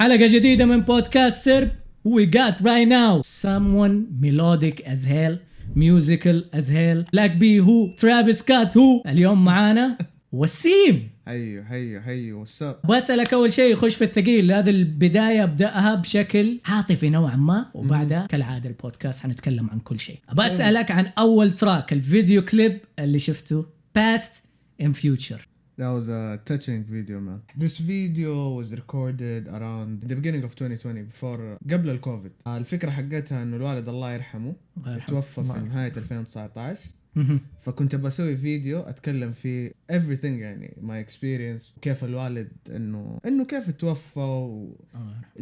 حلقة جديدة من بودكاست سرب. We got right now someone melodic as hell musical as hell. Black B هو Travis Scott هو اليوم معانا وسيم. هيو هيو هيو what's up بسألك أول شيء خش في الثقيل. هذه البداية أبدأها بشكل عاطفي نوعا ما. وبعدها كالعادة البودكاست حنتكلم عن كل شيء. بسألك عن أول track الفيديو كليب اللي شفته Past in Future. That was a touching video man. This video was recorded around the beginning of 2020 before قبل الكوفيد. آه، الفكرة حقتها انه الوالد الله يرحمه الله يرحمه. توفى في نهاية 2019 فكنت بسوي فيديو اتكلم فيه everything يعني my experience كيف الوالد انه انه كيف توفى و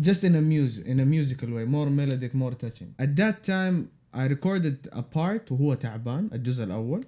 just in a music in a musical way more melodic more touching at that time I recorded a part وهو تعبان الجزء الأول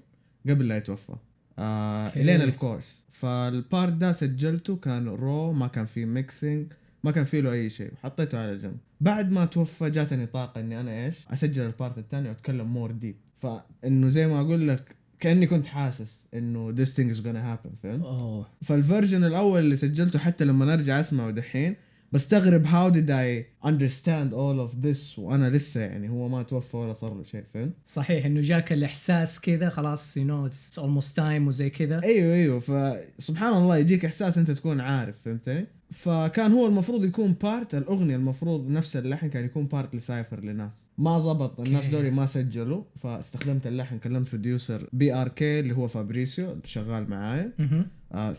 قبل لا يتوفى آه okay. لين ال chorus فال part ده سجلته كان raw ما كان فيه mixing ما كان فيه له أي شيء. حطيته على جنب. بعد ما توفى جاتني طاقة إني أنا إيش؟ أسجل ال part الثاني وأتكلم more deep فإنه زي ما أقول لك كأني كنت حاسس إنه this thing is gonna happen فهمت؟ أوه. فال version الأول اللي سجلته حتى لما ارجع أسمعه دحين بستغرب how did I understand all of this وأنا لسه يعني هو ما توفى ولا صار له شيء فهمت؟ صحيح إنه جاك الإحساس كذا خلاص you know it's almost time وزي كذا. أيوه أيوه فسبحان الله يجيك إحساس أنت تكون عارف فهمتني؟ فكان هو المفروض يكون part الأغنية المفروض نفس اللحن كان يكون part ل cypher لناس. ما زبط الناس. دوري ما سجلوا فاستخدمت اللحن كلمت producer BRK اللي هو فابريسيو شغال معايا.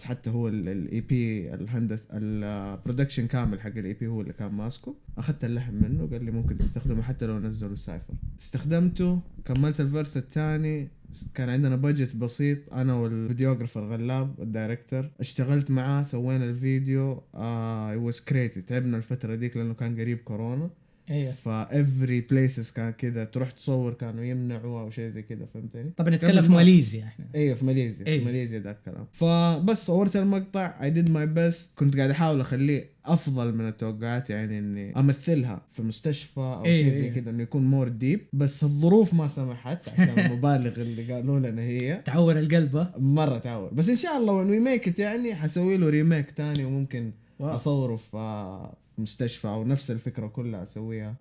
حتى هو ال EP الهندس ال production كامل حق ال EP هو اللي كان ماسكه. أخذت اللحن منه قال لي ممكن تستخدمه حتى لو نزلوا ال cypher. استخدمته كملت ال verse الثاني. كان عندنا budget بسيط. أنا وال videographer غلاب ال director اشتغلت معاه سوينا الفيديو. آه it was crazy. تعبنا الفترة ديك لأنه كان قريب كورونا. أيوه ف every places كان كذا تروح تصور كانوا يمنعوا أو شيء زي كذا فهمتني؟ طبعا نتكلم في ماليزيا إحنا. أيوه في ماليزيا أيوة. في ماليزيا ذاك الكلام. فبس صورت المقطع I did my best كنت قاعد أحاول أخليه أفضل من التوقعات يعني إني أمثلها في مستشفى أو أيوة، شيء زي أيوة. كذا إنه يكون more deep بس الظروف ما سمحت عشان المبالغ اللي قالوا لنا هي. تعور القلب؟ مرة تعور. بس إن شاء الله when we make يعني حسوي له remake تاني وممكن Wow. أصوره في مستشفى أو نفس الفكرة كلها أسويها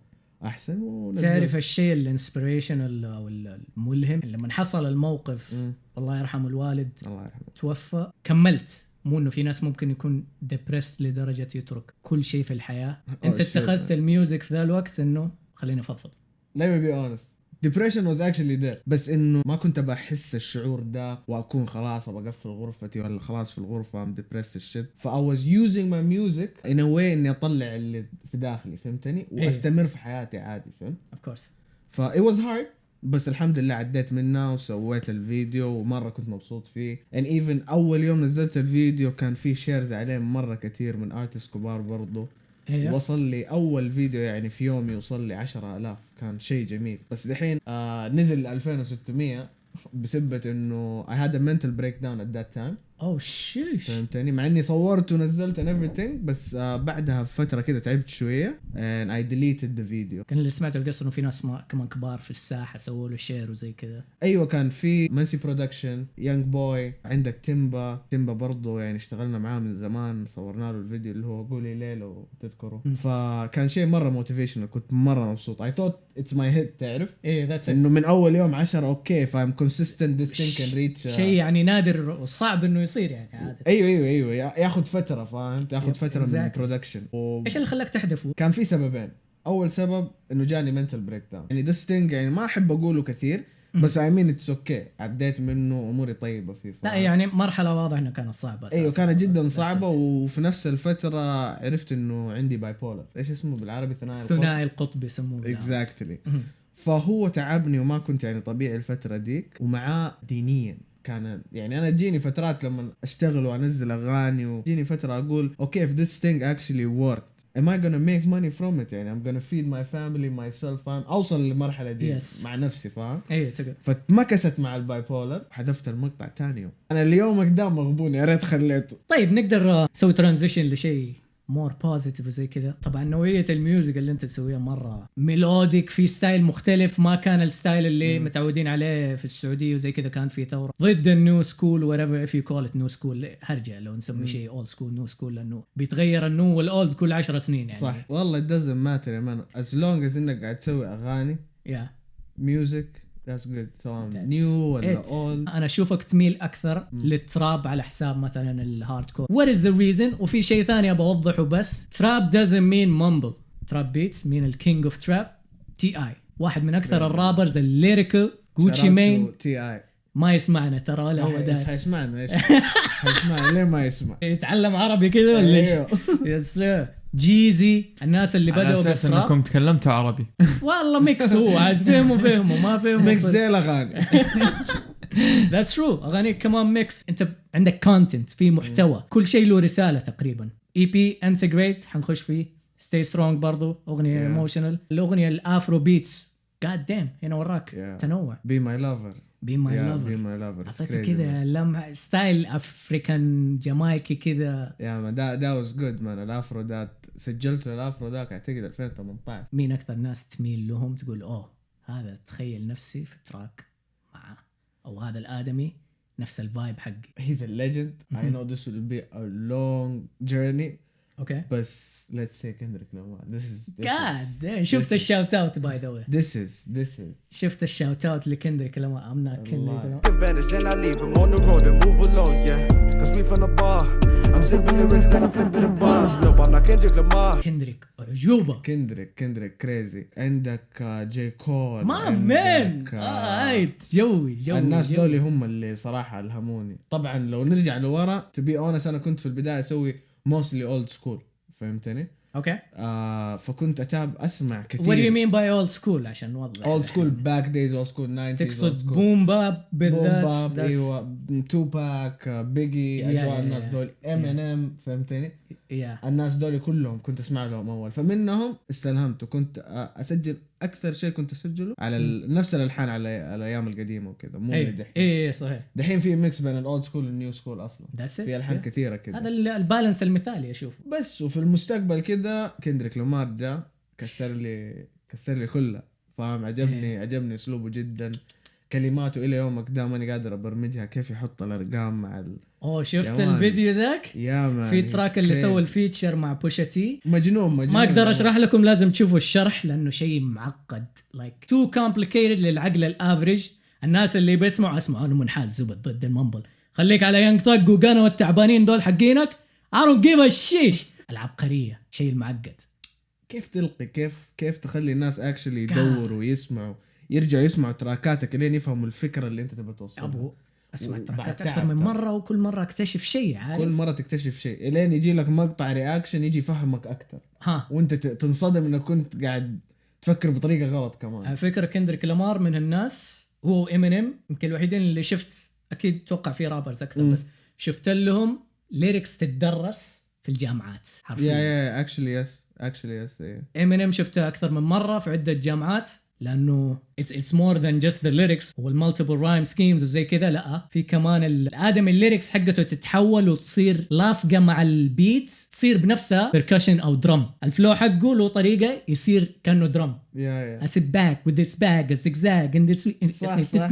أحسن ونزل. تعرف الشيء ال inspiration أو الملهم لما حصل الموقف مم. الله يرحم الوالد الله يرحمه توفى كملت مو إنه في ناس ممكن يكون depressed لدرجة يترك كل شيء في الحياة أنت اتخذت. ال music في ذا الوقت إنه خليني أفضفض let me be honest depression was actually there. بس إنه ما كنت بحس الشعور ده وأكون خلاص أبغى أقفل غرفتي ولا خلاص في الغرفة I'm depressed shit. ف I was using my music in a way إني أطلع اللي في داخلي فهمتني؟ إيه. وأستمر في حياتي عادي فهمت؟ Of course ف it was hard بس الحمد لله عديت منها وسويت الفيديو ومرة كنت مبسوط فيه. And even أول يوم نزلت الفيديو كان في shares عليه مرة كثير من artists كبار برضو. أيوه وصل لي أول فيديو يعني في يوم يوصل لي 10000 كان شيء جميل. بس دحين آه نزل 2600 بسبة إنه I had a mental breakdown at that time. Oh sheesh. فهمتني؟ مع إني صورت ونزلت and everything بس آه بعدها بفترة كده تعبت شوية and I deleted the video. كان اللي سمعته القصة إنه في ناس ما كمان كبار في الساحة سووا له share وزي كذا. أيوه كان في منسي production Young Boy عندك تيمبا تيمبا برضه يعني اشتغلنا معاه من زمان صورنا له الفيديو اللي هو قولي ليه لو تذكره. فكان شيء مرة motivational كنت مرة مبسوط. I thought it's my head تعرف؟ إيه that's إنه من أول يوم 10 okay ف I'm consistent this thing كان reach شيء يعني نادر وصعب إنه يصير يعني عادة. أيوه أيوه أيوه. يا- ياخذ فترة فهمت؟ ياخذ Yep, فترة من exactly. ال production و... إيش اللي خلاك تحذفه؟ كان في سببين. أول سبب إنه جاني mental breakdown يعني this thing يعني ما أحب أقوله كثير بس I mean it's okay عديت منه أموري طيبة فيه لا يعني مرحلة واضح انها كانت صعبة أساساً. أيوه كانت جدا صعبة. وفي نفس الفترة عرفت إنه عندي bipolar إيش اسمه بالعربي؟ ثنائي القطب. ثنائي القطب يسموه. Exactly مهم. فهو تعبني وما كنت يعني طبيعي الفترة ديك ومعاه دينيا. كان يعني أنا تجيني فترات لما أشتغل وأنزل أغاني وتجيني فترة أقول okay if this thing actually worked am I gonna make money from it? يعني I'm gonna feed my family myself فاهم أوصل للمرحلة دي Yes. مع نفسي فاهم؟ أيوه تقدر. فاتمكست مع ال bipolar حذفت المقطع ثاني يوم. أنا اليوم قدام مغبون يا ريت خليته. طيب نقدر آه، نسوي transition لشيء more positive وزي كذا. طبعا نوعية ال music اللي أنت تسويها مرة melodic في style مختلف ما كان ال style اللي مم. متعودين عليه في السعودية وزي كذا كان في ثورة. ضد ال new school whatever if you call it new school هرجة لو نسمي. شيء old school new school لأنه بيتغير النو والاولد كل 10 سنين يعني. صح. والله doesn't matter يا man. As long as إنك قاعد تسوي أغاني يا music that's good. سواء That's new ولا it. old أنا أشوفك تميل أكثر مم. لل trap على حساب مثلا ال hardcore what is the reason وفي شيء ثاني أبغى أوضحه بس. Trap doesn't mean mumble. Trap beats مين ال king of trap T.I. واحد من أكثر Yeah. ال rappers ال lyrical. جوتشي مين T.I. ما يسمعنا ترى ولا هو داير حيسمعنا إيش حيسمعنا ليه ما يسمع؟ يتعلم عربي كذا ولا إيش؟ أيوه. Yes جيزي الناس اللي على بدأوا أساس بال trap إنكم تكلمتوا عربي. والله mix هو عاد فهموا فهموا ما فهموا. mix زي الأغاني. That's true أغانيك كمان mix أنت عندك content في محتوى. كل شيء له رسالة تقريبا. اي بي integrate حنخش فيه. Stay Strong برضو. أغنية Yeah. emotional الأغنية ال Afrobeats goddamn هنا وراك. Yeah. تنوع. Be my lover be my be lover my lover أعطيته كذا لمحه style African جامايكي كذا. يا man that that was good man ال Afro ذات سجلت ال Afro ذاك أعتقد 2018 مين أكثر ناس تميل لهم تقول أوه هذا تخيل نفسي في track معاه أو هذا الآدمي نفس ال vibe حقي. A legend. I Mhm. know this will be a long journey. Okay بس let's say Kendrick Lamar this is this God شفت ال shoutout by the way this is this is شفت ال shoutout لكندريك لمار I'm not. كندريك advantage, then I leave him on the road and move along, yeah. Cause we from the bar. I'm sipping lyrics, then I'm flipping the bars. No, I'm not Kendrick Lamar. كندريك عجوبه كندريك كندريك crazy عندك جي كول my man height جوي جوي الناس. دول هم اللي صراحة ألهموني طبعا لو نرجع لورا to be honest أنا كنت في البداية أسوي mostly old school فهمتني؟ Okay آه فكنت أتابع أسمع كثير what you mean by old school عشان نوضح Old school back days old school 90 تقصد boom bap بالذات boom bap That's- إيوه توباك بيجي يا- أجواء يا- الناس يا. دول ام ان ام فهمتني؟ يا الناس دول كلهم كنت أسمع لهم أول. فمنهم استلهمت وكنت أسجل أكثر شيء كنت أسجله على ال- نفس الألحان على الأيام القديمة وكذا. مو اللي دحين اي إيه، صحيح. دحين في mix بين ال old school وال new school أصلا. That's في ألحان at كثيرة هذا كذا ال- البالانس المثالي أشوفه. بس وفي المستقبل كذا كندريك لامار جاء كسر لي كسر لي كلها فاهم؟ عجبني عجبني أسلوبه جدا. كلماته إلى يومك ده ماني قادر أبرمجها. كيف يحط الأرقام مع ال... أوه شفت. الفيديو ذاك؟ يا man. في track اللي سوى. ال feature مع Pusha T. مجنون مجنون. ما أقدر أشرح لكم لازم تشوفوا الشرح لأنه شيء معقد. like too complicated للعقل ال average. الناس اللي بيسمعوا اسمعوا أنا منحاز زبد ضد ال mumble خليك على Young Thug و Gunna والتعبانين دول حقينك. I don't give a shit. العبقريه شيء المعقد. كيف تلقي؟ كيف كيف تخلي الناس actually يدوروا ويسمعوا؟ يرجعوا يسمعوا تراكاتك لين يفهموا الفكرة اللي أنت تبغى توصلها. أبو أسمع تراكات أكثر من. مرة وكل مرة أكتشف شيء عارف؟ كل مرة تكتشف شيء. الين يجي لك مقطع reaction يجي يفهمك أكثر. ها. وأنت تنصدم إنك كنت قاعد تفكر بطريقة غلط على كمان فكرة كندريك لامار من الناس هو إمينيم يمكن الوحيدين اللي شفت أكيد توقع في rappers أكثر مم. بس شفت لهم lyrics تتدرس في الجامعات يا حرفيا يا actually yes actually yes إمينيم شفته أكثر من مرة في عدة جامعات. لأنه it's it's more than just the lyrics وال multiple rhyme schemes وزي كذا. لا في كمان الادمي ال lyrics حقته تتحول وتصير لاصقة مع ال beat تصير بنفسها percussion أو drum ال flow حقه له طريقة يصير كأنه drum يا a zigzag, and this. صح، صح.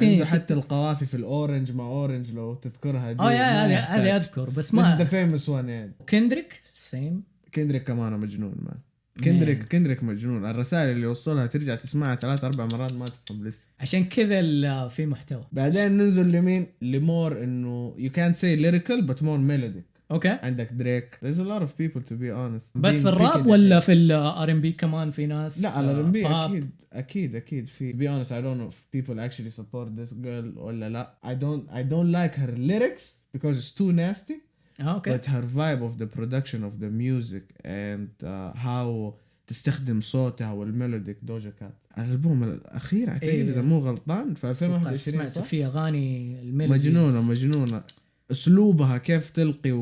عنده حتى القوافي في ال orange ما orange لو تذكرها دي. آه يا هذه أذكر بس ما famous one يعني. كندريك same كندريك كمان مجنون man كندريك كندريك مجنون. الرسائل اللي يوصلها ترجع تسمعها ثلاث أربع مرات ما تفهم لسه عشان كذا في محتوى. بعدين ننزل لمين؟ ل more إنه you can't say lyrical but more melodic. okay. عندك دريك. There's a lot of people to be honest. بس في الراب ولا في ال R&B كمان في ناس لا على R&B أكيد أكيد أكيد في. To be honest I don't know if people actually support this girl ولا لا. I don't I don't like her lyrics because it's too nasty. آه، okay. But her vibe of the production of the music and uh, how تستخدم صوتها وال melodic دوجا كات الالبوم الأخير اعتقد إيه. إذا مو غلطان في أتوقع 2021 سمعت؟ في أغاني ال melodies مجنونة مجنونة. أسلوبها كيف تلقي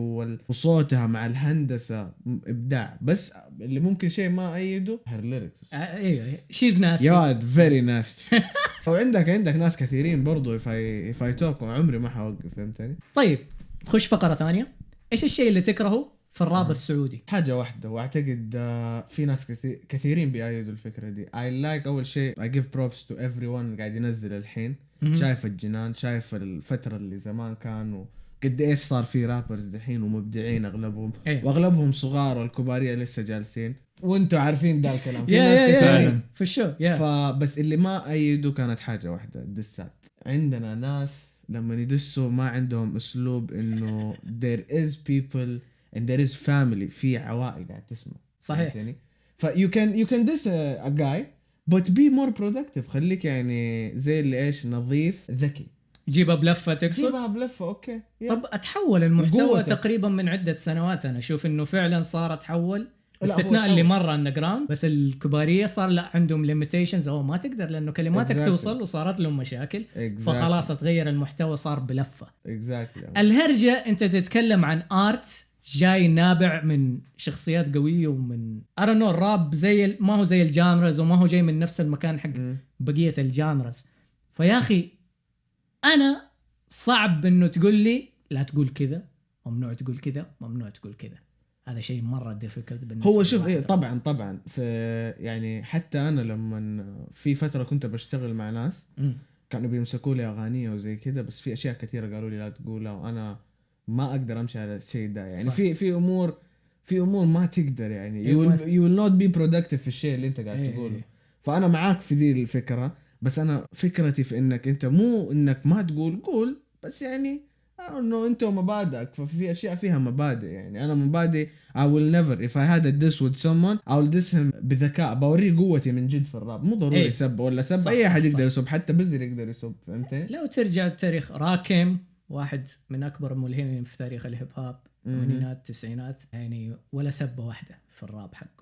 وصوتها مع الهندسة إبداع. بس اللي ممكن شيء ما أيده her lyrics آه، أيوه she's nasty very nasty وعندك عندك ناس كثيرين برضو if I talk عمري ما حوقف فهمتني؟ طيب نخش فقرة ثانية. إيش الشيء اللي تكرهه في الراب آه. السعودي؟ حاجة واحدة وأعتقد آه، في ناس كثير كثيرين بيأيدوا الفكرة دي. I like أول شيء I give props to everyone قاعد ينزل الحين. شايف الجنان شايف الفترة اللي زمان كانوا قد إيش صار في rappers دحين ومبدعين أغلبهم. إيه. وأغلبهم صغار والكبارية لسه جالسين. وأنتم عارفين ده الكلام. في ناس فعلاً. في ال show فبس اللي ما أيدوا كانت حاجة واحدة الدسات عندنا ناس لما يدسوا ما عندهم أسلوب إنه there is people and there is family في عوائل قاعد تسمع صحيح فهمتني؟ ف you can you can diss a, a guy but be more productive خليك يعني زي اللي إيش نظيف ذكي جيبها بلفه تقصد جيبها بلفه okay. طب أتحول المحتوى. تقريبا من عدة سنوات أنا أشوف إنه فعلا صار أتحول باستثناء اللي. مره underground بس الكبارية صار لا عندهم limitations أو ما تقدر لأنه كلماتك Exactly. توصل وصارت لهم مشاكل Exactly. فخلاص تغير المحتوى صار بلفة exactly الهرجة أنت تتكلم عن art جاي نابع من شخصيات قوية ومن ارى نو الراب زي ما هو زي ال genres وما هو جاي من نفس المكان حق. بقية ال genres فيا أخي أنا صعب إنه تقول لي لا تقول كذا ممنوع تقول كذا ممنوع تقول كذا هذا شيء مرة ديفيكولت بالنسبة هو شوف إيه. طبعا طبعا في يعني حتى أنا لما في فترة كنت بشتغل مع ناس مم. كانوا بيمسكوا لي أغاني وزي كذا بس في أشياء كثيرة قالوا لي لا تقولها وأنا ما أقدر أمشي على الشيء ده يعني صح. في في أمور في أمور ما تقدر يعني you will not be productive في الشيء اللي أنت قاعد إيه. تقوله فأنا معاك في دي الفكرة بس أنا فكرتي في إنك أنت مو إنك ما تقول قول بس يعني انه انت ومبادئك ففي أشياء فيها مبادئ يعني أنا مبادئ I will never if I had a diss with someone I will diss him بذكاء بوريه قوتي من جد في الراب مو ضروري إيه. سب ولا سب صح، أي أحد. يقدر يسب حتى بزر يقدر يسب فهمتني؟ لو ترجع التاريخ راكيم واحد من أكبر الملهمين في تاريخ الهيب هوب. الثمانينات التسعينات يعني ولا سبه واحدة في الراب حقه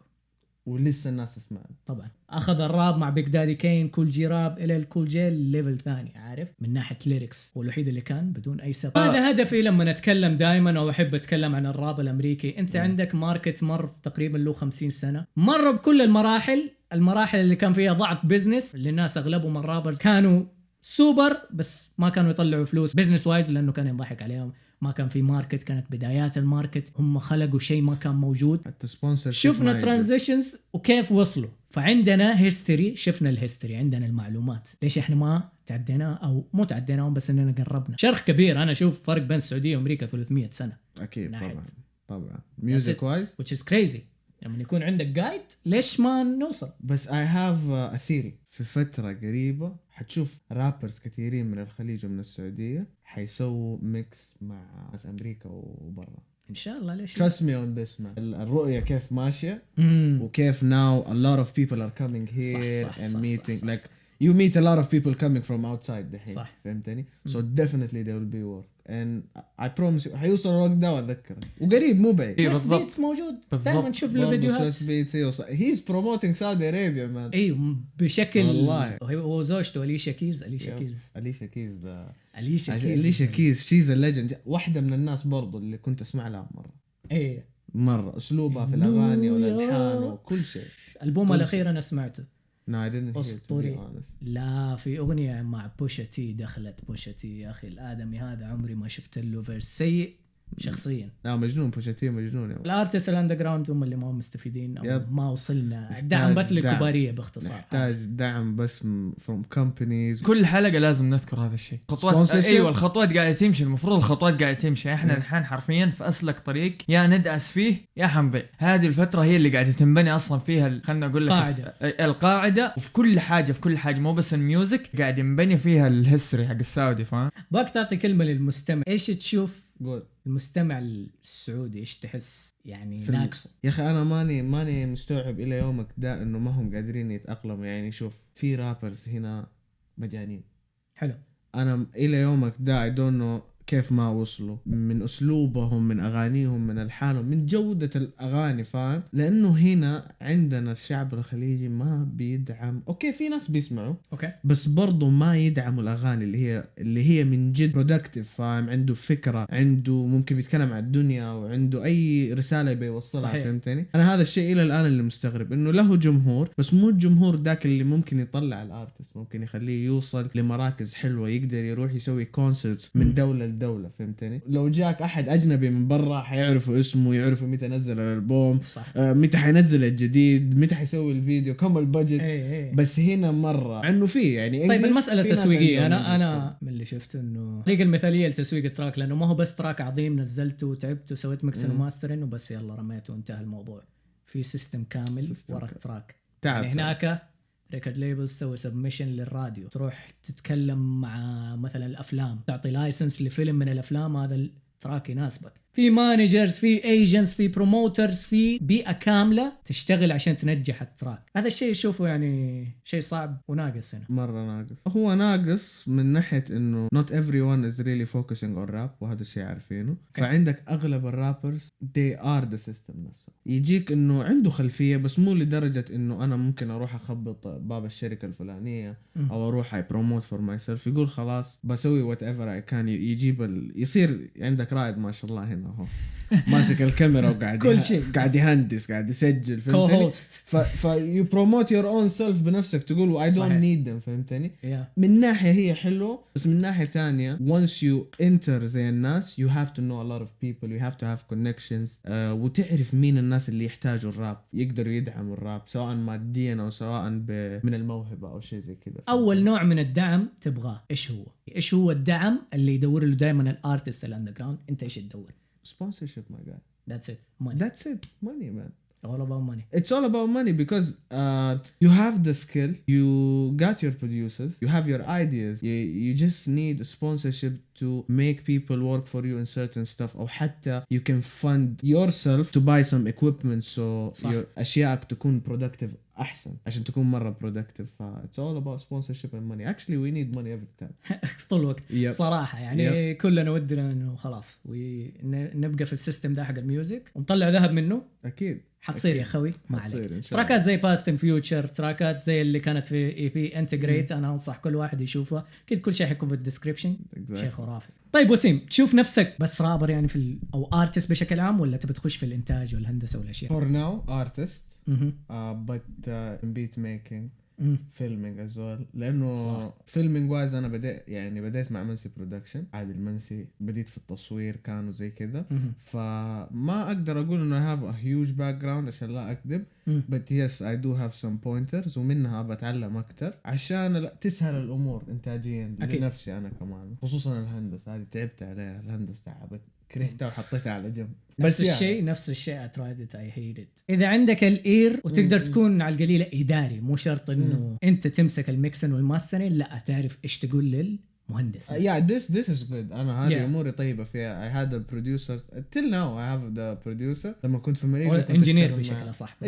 ولسه الناس تسمع. طبعا. أخذ الراب مع بيج دادي كين كول جي راب إل إل كول جي level ثاني عارف؟ من ناحية lyrics هو الوحيد اللي كان بدون أي سب هذا هدفي لما نتكلم دائما أو أحب أتكلم عن الراب الأمريكي أنت عندك market مر تقريبا له 50 سنة. مر بكل المراحل. المراحل اللي كان فيها ضعف business اللي الناس أغلبهم ال rappers كانوا سوبر بس ما كانوا يطلعوا فلوس business wise لأنه كان يضحك عليهم. ما كان في market كانت بدايات ال market. هم خلقوا شيء ما كان موجود. حتى sponsor شفنا transitions وكيف وصلوا. فعندنا history شفنا ال history عندنا المعلومات. ليش إحنا ما تعدينا أو مو تعديناهم بس إننا قربنا؟ شرخ كبير. أنا أشوف فرق بين السعودية وأمريكا 300 سنة. أكيد. طبعا طبعا. music wise which is crazy. لما يكون عندك guide ليش ما نوصل؟ بس I have a theory في فترة قريبة حتشوف rappers كثيرين من الخليج ومن السعودية حيسووا mix مع ناس أمريكا وبرا. إن شاء الله ليش me on this man. ال- الرؤية كيف ماشية مم. وكيف now a lot of people are coming here صح، and صح، you meet a lot of people coming from outside دحين صح. فهمتني؟ so definitely there will be work. And I promise you حيوصل الوقت ده واذكرك وقريب مو بعيد. بالضبط. beats موجود. دائما نشوف له فيديوهات. Swizz Beatz يوصل. He's promoting Saudi Arabia man. أيوه بشكل والله. هو زوجته Alicia Keys Alicia Keys Alicia Keys Alicia Keys Alicia Keys she's ال legend واحدة من الناس برضو اللي كنت أسمع لها مرة. إيه. مرة. أسلوبها في الأغاني والألحان وكل شيء. البومها الأخير أنا سمعته. No I didn't honestly. لا في أغنية مع Pusha T دخلت. Pusha T يا أخي الآدمي هذا عمري ما شفت له verse سيء. شخصيا. لا مجنون Pusha T مجنون ولد. ال artist ال underground هم اللي ما هم مستفيدين. أو yep. ما وصلنا. محتاج دعم بس. للكبارية باختصار. محتاج دعم بس م- from companies. كل حلقة لازم نذكر هذا الشيء. خطوات. أيوه الخطوات قاعدة تمشي. المفروض الخطوات قاعدة تمشي. إحنا. الحين حرفيا في أسلك طريق. يا ندعس فيه يا حنضيع هذه الفترة هي اللي قاعدة تنبني أصلا فيها ال- خلنا أقول لك قاعدة. الس- القاعدة. وفي كل حاجة في كل حاجة مو بس ال music قاعد ينبني فيها ال history حق السعودي فاهم؟ back تعطي كلمة للمستمع. إيش تشوف؟ قول. المستمع السعودي إيش تحس؟ يعني ناقصه. يا أخي أنا ماني ماني مستوعب إلى يومك ده إنه ما هم قادرين يتأقلموا. يعني شوف في rappers هنا مجانين. حلو. أنا إلى يومك ده I don't know كيف ما وصلوا من أسلوبهم من أغانيهم من ألحانهم من جودة الأغاني فاهم؟ لأنه هنا عندنا الشعب الخليجي ما بيدعم. أوكي في ناس بيسمعوا أوكي. بس برضو ما يدعموا الأغاني اللي هي اللي هي من جد productive فاهم؟ عنده فكرة عنده ممكن بيتكلم عن الدنيا وعنده أي رسالة يبي يوصلها صحيح. فهمتني؟ أنا هذا الشيء إلى الآن اللي مستغرب إنه له جمهور بس مو الجمهور ذاك اللي ممكن يطلع ال artist ممكن يخليه يوصل لمراكز حلوة يقدر يروح يسوي concerts من دولة لدولة فهمتني؟ لو جاك أحد أجنبي من برا حيعرفوا اسمه يعرفوا متى نزل الألبوم صح. آه، متى حينزل الجديد متى حيسوي الفيديو كم ال budget. اي اي بس هنا مرة عنه في يعني طيب English، المسألة في ناس تسويقية عندهم أنا English. أنا من اللي شفته إنه طريقة المثالية لتسويق ال track لأنه ما هو بس track عظيم نزلته وتعبت وسويت mixing مم. و mastering وبس يلا رميته وانتهى الموضوع. في system كامل ورا. ال track. تعب يعني هناك record label تسوي submission للراديو. تروح تتكلم مع مثلا الأفلام تعطي license لفيلم من الأفلام هذا ال track يناسبك. في managers في agents في promoters في بيئة كاملة تشتغل عشان تنجح ال track. هذا الشيء اشوفه يعني شيء صعب وناقص هنا. مرة ناقص. هو ناقص من ناحية إنه not everyone is really focusing on rap وهذا الشيء عارفينه. فعندك أغلب ال rappers they are the system نفسه. يجيك إنه عنده خلفية بس مو لدرجة إنه أنا ممكن أروح أخبط باب الشركة الفلانية مم. أو أروح I promote for myself يقول خلاص بسوي whatever I can يجيب ال... يصير عندك رائد ما شاء الله هنا. اهو ماسك الكاميرا وقاعد كل شيء. قاعد يهندس قاعد يسجل فهمتني؟ ف ف you promote your own self بنفسك تقول don't صحيح. need them. فهمتني؟ يا من ناحية هي حلوة بس من ناحية تانية once you enter زي الناس you have to know a lot of people you have to have connections uh, وتعرف مين الناس اللي يحتاجوا الراب يقدروا يدعموا الراب سواء ماديا أو سواء ب... من الموهبة أو شيء زي كذا. أول نوع من الدعم تبغاه إيش هو؟ إيش هو الدعم اللي يدور له دائما الارتست الاندر جراوند أنت إيش تدور؟ sponsorship, my guy. That's it. Money. That's it. Money, man all about money It's all about money because uh, you have the skill, you got your producers, you have your ideas. You, you just need a sponsorship to make people work for you in certain stuff. أو حتى you can fund yourself to buy some equipment so صح. your أشيائك تكون productive أحسن عشان تكون مرة productive. ف it's all about sponsorship and money. Actually we need money every time. طول الوقت Yep. صراحة يعني كلنا ودنا انه خلاص ونبقى في السيستم ده حق الميوزك ونطلع ذهب منه أكيد. حتصير يا. خوي ما عليك. تراكات زي Past and Future تراكات زي اللي كانت في EP Integrate أنا أنصح كل واحد يشوفها. أكيد كل شيء حيكون في ال description شيء Exactly. خرافي. طيب وسيم تشوف نفسك بس رابر يعني في ال... أو artist بشكل عام ولا تبي تخش في الإنتاج والهندسة والأشياء؟ For now artist. مهم. uh, but filming as well لأنه filming wise أنا بديت يعني بديت مع منسي production عادل منسي بديت في التصوير كانوا زي كذا. فما أقدر أقول إنه I have a huge background عشان لا أكذب. but yes I do have some pointers ومنها بتعلم أكثر عشان لا تسهل الأمور انتاجيا أكيد. لنفسي أنا كمان. خصوصا الهندسة هذه تعبت عليها. الهندسة تعبت كرهتها وحطيتها على جنب نفس يعني. الشيء نفس الشيء I tried it I hate it إذا عندك ال ear وتقدر. تكون على القليلة إداري مو شرط إنه أنت تمسك ال mixing وال mastering لا تعرف إيش تقول للمهندس Uh, yeah, this this is good. أنا هذه Yeah. أموري طيبة فيها. I had the producers till now I have the producer لما كنت في أمريكا انجينير بشكل أصح an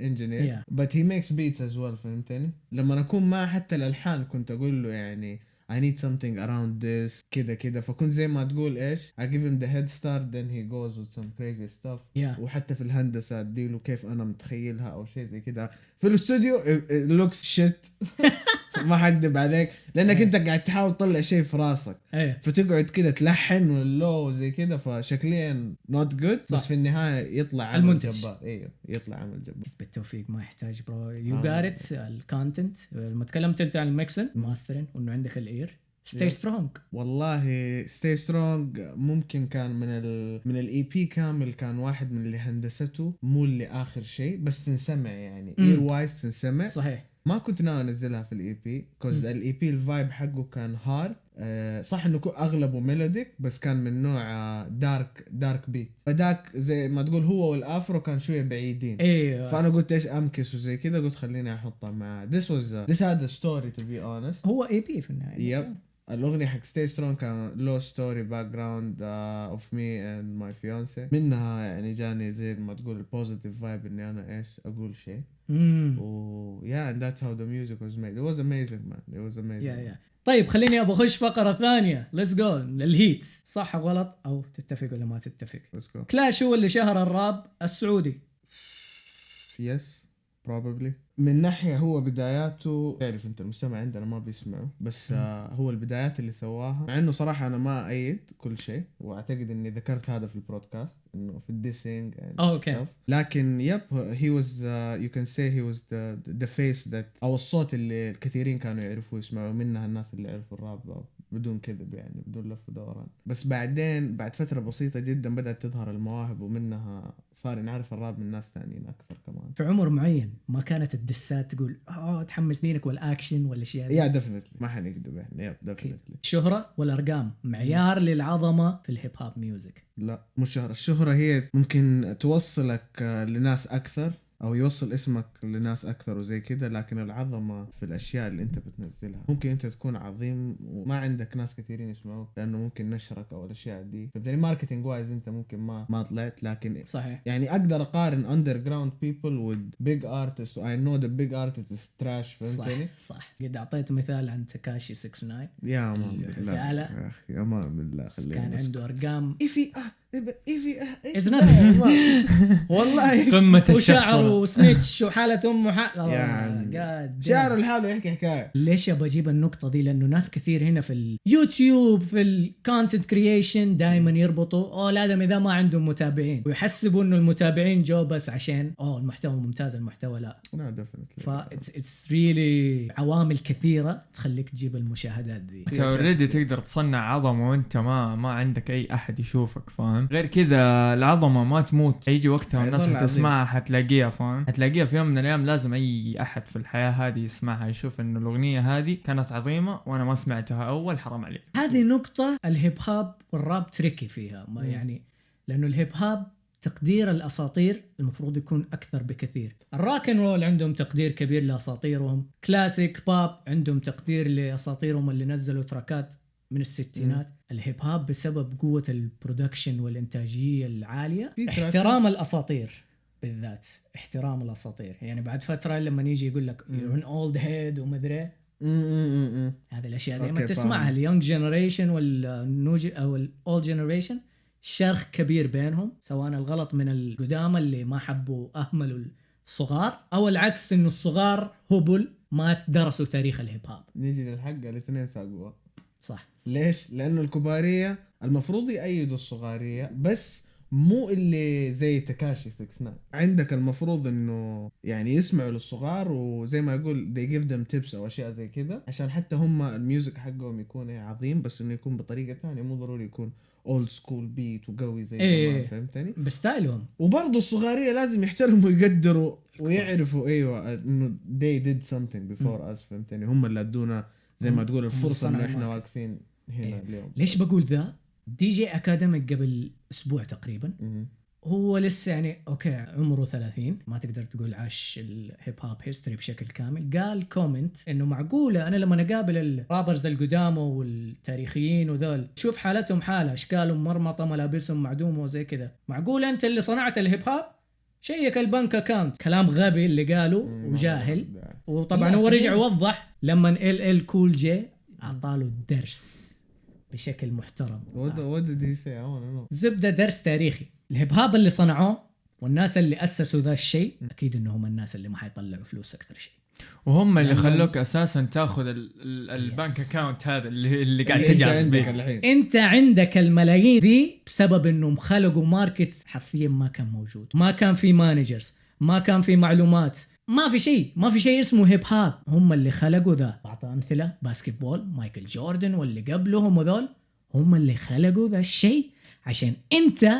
engineer, Yeah. but he makes beats as well. فهمتني؟ لما أكون معه حتى الألحان كنت أقول له يعني I need something around this كده كده فكنت زي ما تقول إيش I give him the head start then he goes with some crazy stuff Yeah. وحتى في الهندسة اديله كيف أنا متخيلها أو شيء زي كده في الاستوديو it- it looks shit ما حكذب عليك لأنك أنت قاعد تحاول تطلع شيء في راسك. إيه. فتقعد كده تلحن وال low زي كده فشكليا not good بس. في النهاية يطلع عمل المنتج. جبار. أيوه يطلع عمل جبار. بالتوفيق ما يحتاج bro you. got ال content لما تكلمت أنت عن ال mixing mastering وإنه عندك ال ear Stay. Strong والله Stay Strong ممكن كان من ال من ال EP كامل كان واحد من اللي هندسته مو اللي آخر شيء بس تنسمع يعني. ear wise تنسمع. صحيح. ما كنت ناوي أنزلها في ال EP cause ال EP ال vibe حقه كان hard آه صح إنه أغلبه melodic بس كان من نوع dark dark beat فداك زي ما تقول هو وال Afro كان شوية بعيدين. أيوه فأنا قلت إيش أ mix وزي كذا قلت خليني احطها مع a, this had a story to be honest. هو EP في النهاية yep الأغنية حق Stay Strong كان لو story background of me and my fiancée منها يعني جاني زي ما تقول ال positive vibe إني أنا إيش أقول شيء. و yeah and that's how the music was made. It was amazing man. It was amazing. يا يا طيب خليني أبغى أخش فقرة ثانية. let's go ال heat صح غلط؟ أو تتفق ولا ما تتفق؟ Let's go. كلاش هو اللي شهر الراب السعودي. Yes. Probably. من ناحية هو بداياته تعرف أنت المجتمع عندنا ما بيسمعه بس آه هو البدايات اللي سواها. مع إنه صراحة أنا ما أيد كل شيء وأعتقد إني ذكرت هذا في البودكاست إنه في ال dissing أوكي. لكن yep uh, you can say he was the the face that أو الصوت اللي الكثيرين كانوا يعرفوا يسمعوا منها الناس اللي عرفوا الراب. بدون كذب يعني بدون لف ودوران. بس بعدين بعد فترة بسيطة جدا بدأت تظهر المواهب ومنها صار نعرف الراب من ناس ثانيين أكثر كمان. في عمر معين ما كانت ال disses تقول أوه تحمس دينك والاكشن والاشياء دي يا definitely ما حنكذب يعني. yeah definitely الشهرة والارقام معيار للعظمة في ال hip hop music لا مش شهرة. الشهرة هي ممكن توصلك لناس أكثر. أو يوصل اسمك لناس أكثر وزي كده لكن العظمة في الأشياء اللي أنت بتنزلها. ممكن أنت تكون عظيم وما عندك ناس كثيرين يسمعوك لأنه ممكن نشرك أو الأشياء دي. فبالتالي marketing wise أنت ممكن ما ما طلعت لكن صحيح. يعني أقدر أقارن underground people with big artists. I know the big artist is trash صح فهمتني؟ صح قد أعطيت مثال عن تكاشي 69 يا مان في بالله. يا أخي مان بالله خلينا كان. عنده أرقام. آه. ايفي إيش nothing. يا man؟ والله. قمة وشعره الشخصرة وسنيتش وحالة أمه حالة يعني قاد شعره لحاله يحكي حكاية. ليش ابى أجيب النقطة دي؟ لأنه ناس كثير هنا في اليوتيوب في ال content creation دائما يربطوا أوه الادم إذا ما عندهم متابعين. ويحسبوا إنه المتابعين جو بس عشان أوه المحتوى ممتاز المحتوى لا. لا definitely ف it's it's really عوامل كثيرة تخليك تجيب المشاهدات دي. أنت already تقدر تصنع عظمة وأنت ما ما عندك أي أحد يشوفك فاهم؟ غير كذا العظمة ما تموت. يجي وقتها الناس. حتسمعها حتلاقيها فاهم؟ حتلاقيها في يوم من الأيام لازم أي أحد في الحياة هذه يسمعها يشوف انه الأغنية هذه كانت عظيمة وأنا ما سمعتها أول حرام عليك. هذه نقطة ال hip hop وال rap tricky فيها. ما. يعني لأنه ال hip hop تقدير الأساطير المفروض يكون أكثر بكثير. ال rock and roll عندهم تقدير كبير لأساطيرهم. classic pop عندهم تقدير لأساطيرهم اللي نزلوا tracks ات. من الستينات. ال hip hop بسبب قوة ال production والإنتاجية العالية في تراكات- احترام الأساطير بالذات. احترام الأساطير. يعني بعد فترة لما يجي يقول لك مم. you're an old head ومدري هذه الأشياء دائما تسمعها. ال young generation والنوج أو ال old generation شرخ كبير بينهم سواء الغلط من القدامى اللي ما حبوا أهملوا الصغار أو العكس إنه الصغار هبل ما درسوا تاريخ ال hip hop نيجي للحق الاثنين ساقوها صح ليش؟ لأنه الكبارية المفروض يأيدوا الصغارية بس مو اللي زي تكاشي 69 عندك المفروض إنه يعني يسمعوا للصغار وزي ما يقول they give them tips أو أشياء زي كذا عشان حتى هم ال music حقهم يكون عظيم بس إنه يكون بطريقة ثانية مو ضروري يكون old school beat وقوي زي إيه. فهمتني؟ ب style هم وبرضه الصغارية لازم يحترموا ويقدروا ويعرفوا أيوه إنه they did something before us فهمتني؟ هم اللي أدونا زي ما تقول الفرصة انه صنعوا إحنا. واقفين هنا إيه. اليوم ليش بقول ذا؟ DJ Akademiks قبل أسبوع تقريبا. هو لسه يعني okay عمره 30 ما تقدر تقول عاش ال hip hop history بشكل كامل قال comment إنه معقولة أنا لما أقابل ال rappers القدامى والتاريخيين وذول شوف حالتهم حالة اشكالهم مرمطة ملابسهم معدومة وزي كذا معقول أنت اللي صنعت ال hip hop check ال bank account كلام غبي اللي قاله. وجاهل وطبعا هو رجع كمان. لما LL Cool J أعطاله الدرس بشكل محترم. I wanna know زبدة درس تاريخي. ال hip hop اللي صنعوه والناس اللي أسسوا ذا الشيء أكيد انهم الناس اللي ما حيطلعوا فلوس أكثر شيء. وهم اللي خلوك أساسا تأخذ ال- ال- ال bank. account هذا اللي, اللي قاعد أنت تجعس عندك به أنت عندك الملايين دي بسبب إنهم خلقوا market حرفيا ما كان موجود. ما كان في managers ما كان في معلومات. ما في شيء ما في شيء اسمه hip hop هم اللي خلقوا ذا. اعطى أمثلة basketball مايكل جوردن واللي قبلهم وذول. هم اللي خلقوا ذا الشيء عشان انت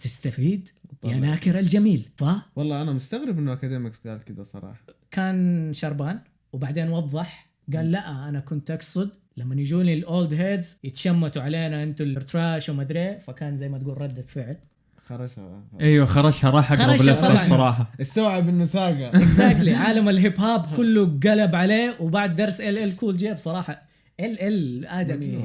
تستفيد يا. ناكر الجميل. ف والله أنا مستغرب إنه Akademiks قال كذا صراحة. كان شربان وبعدين وضح قال لا أنا كنت أقصد لما يجوني ال old heads يتشمتوا علينا أنتوا ال trash وما أدري فكان زي ما تقول رده فعل خرشها. أيوه خرشها راح أقرب لفة. الصراحة. استوعب إنه ساقة. exactly عالم ال hip hop كله قلب عليه وبعد درس LL Cool J بصراحه ال ال آدمي.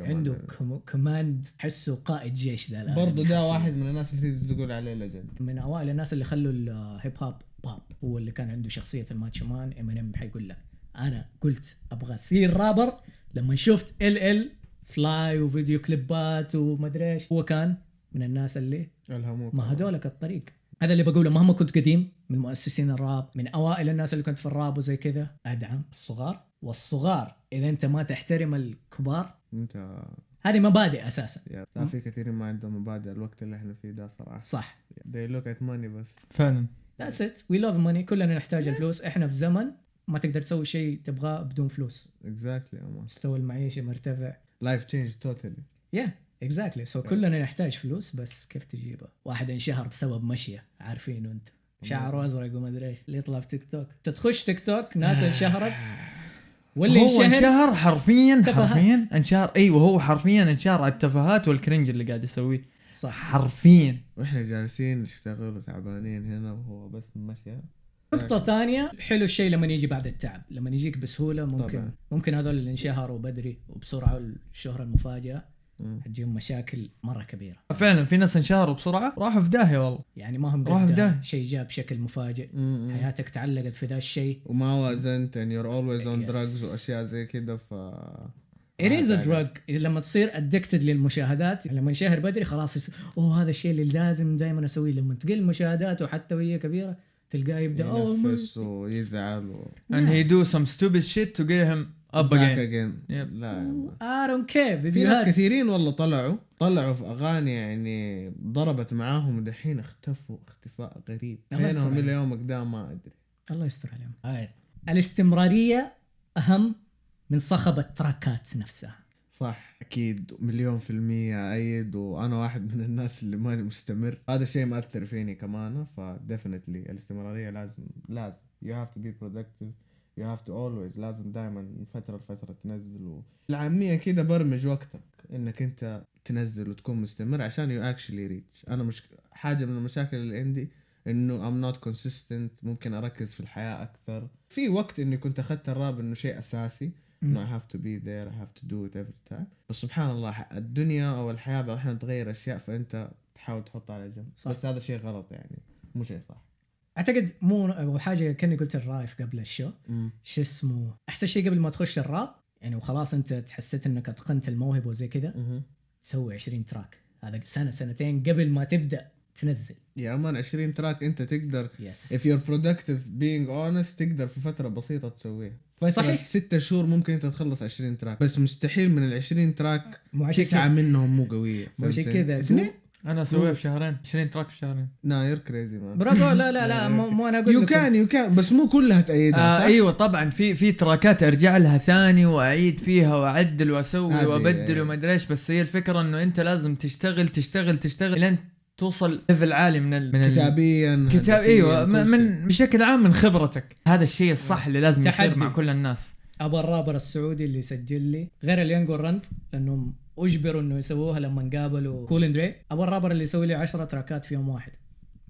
عنده. com- command حسه قائد جيش ذا. برضه ده واحد من الناس اللي تقول عليه legend من أوائل الناس اللي خلوا ال hip hop pop هو اللي كان عنده شخصية ال macho man ام حيقول لك أنا قلت أبغى أصير رابر لما شفت LL fly وفيديو كليبات ومدري إيش هو كان من الناس اللي الهموك مهدولك الطريق. هذا اللي بقوله مهما كنت قديم من مؤسسين الراب من أوائل الناس اللي كنت في الراب وزي كذا أدعم الصغار. والصغار إذا أنت ما تحترم الكبار أنت هذه مبادئ أساسا. يا لا في كثيرين ما عندهم مبادئ الوقت اللي إحنا فيه ده صراحة. صح. They look at money بس. فعلا. that's it we love money كلنا نحتاج الفلوس. إحنا في زمن ما تقدر تسوي شيء تبغاه بدون فلوس. Exactly مستوى المعيشة مرتفع. life change totally yeah exactly so كلنا نحتاج فلوس بس كيف تجيبها واحد انشهر بسبب مشيه عارفينه انت. شعره أزرق وما أدري إيش اللي يطلع في تيك توك. تخش تيك توك ناس انشهرت. واللي هو انشهر حرفيا. حرفيا انشهر. أيوه هو حرفيا انشهر على التفاهات وال cringe اللي قاعد يسويه. صح. حرفيا. وإحنا جالسين نشتغل وتعبانين هنا وهو بس مشي. نقطة ثانية حلو الشيء لما يجي بعد التعب. لما يجيك بسهولة ممكن طبعاً. ممكن هذول اللي انشهروا بدري وبسرعة والشهرة المفاجئة. حتجيهم مشاكل مرة كبيرة. فعلا في ناس انشهروا بسرعة راحوا في داهية والله. يعني ما هم راح في ده. شيء جاء بشكل مفاجئ. مم. حياتك تعلقت في ذا الشيء. وما وازنت and you're always on Yes. drugs وأشياء زي كذا ف It is a drug. لما تصير ادكتد للمشاهدات لما انشهر بدري خلاص يصير أوه هذا الشيء اللي لازم دائما أسويه. لما تقل مشاهداته حتى وهي كبيرة تلقاه يبدأ أوه ينفس ويزعل و... and he do some stupid shit to get him up back again again Yep. لا. I don't care في ناس كثيرين والله طلعوا طلعوا في أغاني يعني ضربت معاهم ودحين اختفوا اختفاء غريب. فينهم إلى. يومك؟ ده ما أدري. الله يستر عليهم. الاستمرارية أهم من صخب التراكات نفسها. صح أكيد. مليون في المية أيد وأنا واحد من الناس اللي ماني مستمر. هذا الشيء مأثر فيني كمان ف definitely الاستمرارية لازم لازم. You have to be productive. You have to always لازم دائما من فترة لفترة تنزل و... العامية كده برمج وقتك إنك أنت تنزل وتكون مستمر عشان you actually reach. أنا مش حاجة من المشاكل اللي عندي إنه I'm not consistent ممكن أركز في الحياة أكثر. في وقت إني كنت أخذت الراب إنه شيء أساسي إنه I have to be there I have to do it every time. بس سبحان الله الدنيا أو الحياة بعض الاحيان تغير أشياء فأنت تحاول تحطها على جنب. صح. بس هذا شيء غلط يعني مو شيء صح. أعتقد مو حاجة كأني قلت الرايف قبل الشو. شو اسمه؟ أحسن شيء قبل ما تخش الراب يعني وخلاص أنت حسيت إنك أتقنت الموهبة وزي كذا. تسوي 20 track. هذا سنة سنتين قبل ما تبدأ تنزل. يا man 20 track أنت تقدر yes if you're productive being honest تقدر في فترة بسيطة تسويها. فترة صحيح. ستة شهور ممكن أنت تخلص 20 track. بس مستحيل من ال 20 track تسعة منهم مو قوية. مو عشان؟ كذا. اثنين؟ أنا اسويها في شهرين 20 track في شهرين. nah you're crazy man. برافو لا لا لا مو, مو أنا أقول you can you can بس مو كلها تأيدها آه صح؟ أيوه طبعا في في تراكات أرجع لها ثاني وأعيد فيها وأعدل وأسوي وأبدل وما ادري إيش بس هي الفكرة إنه أنت لازم تشتغل تشتغل تشتغل لين توصل level عالي من ال من ال- كتابيا كتاب أيوه من, بشكل عام من خبرتك. هذا الشيء الصح اللي لازم يصير. مع كل الناس. أبغى الرابر السعودي اللي يسجل لي غير اليونج ورند لأنهم أجبروا إنه يسووها لما قابلوا كول اندري أبغى الرابر اللي يسوي لي 10 تراكات في يوم واحد.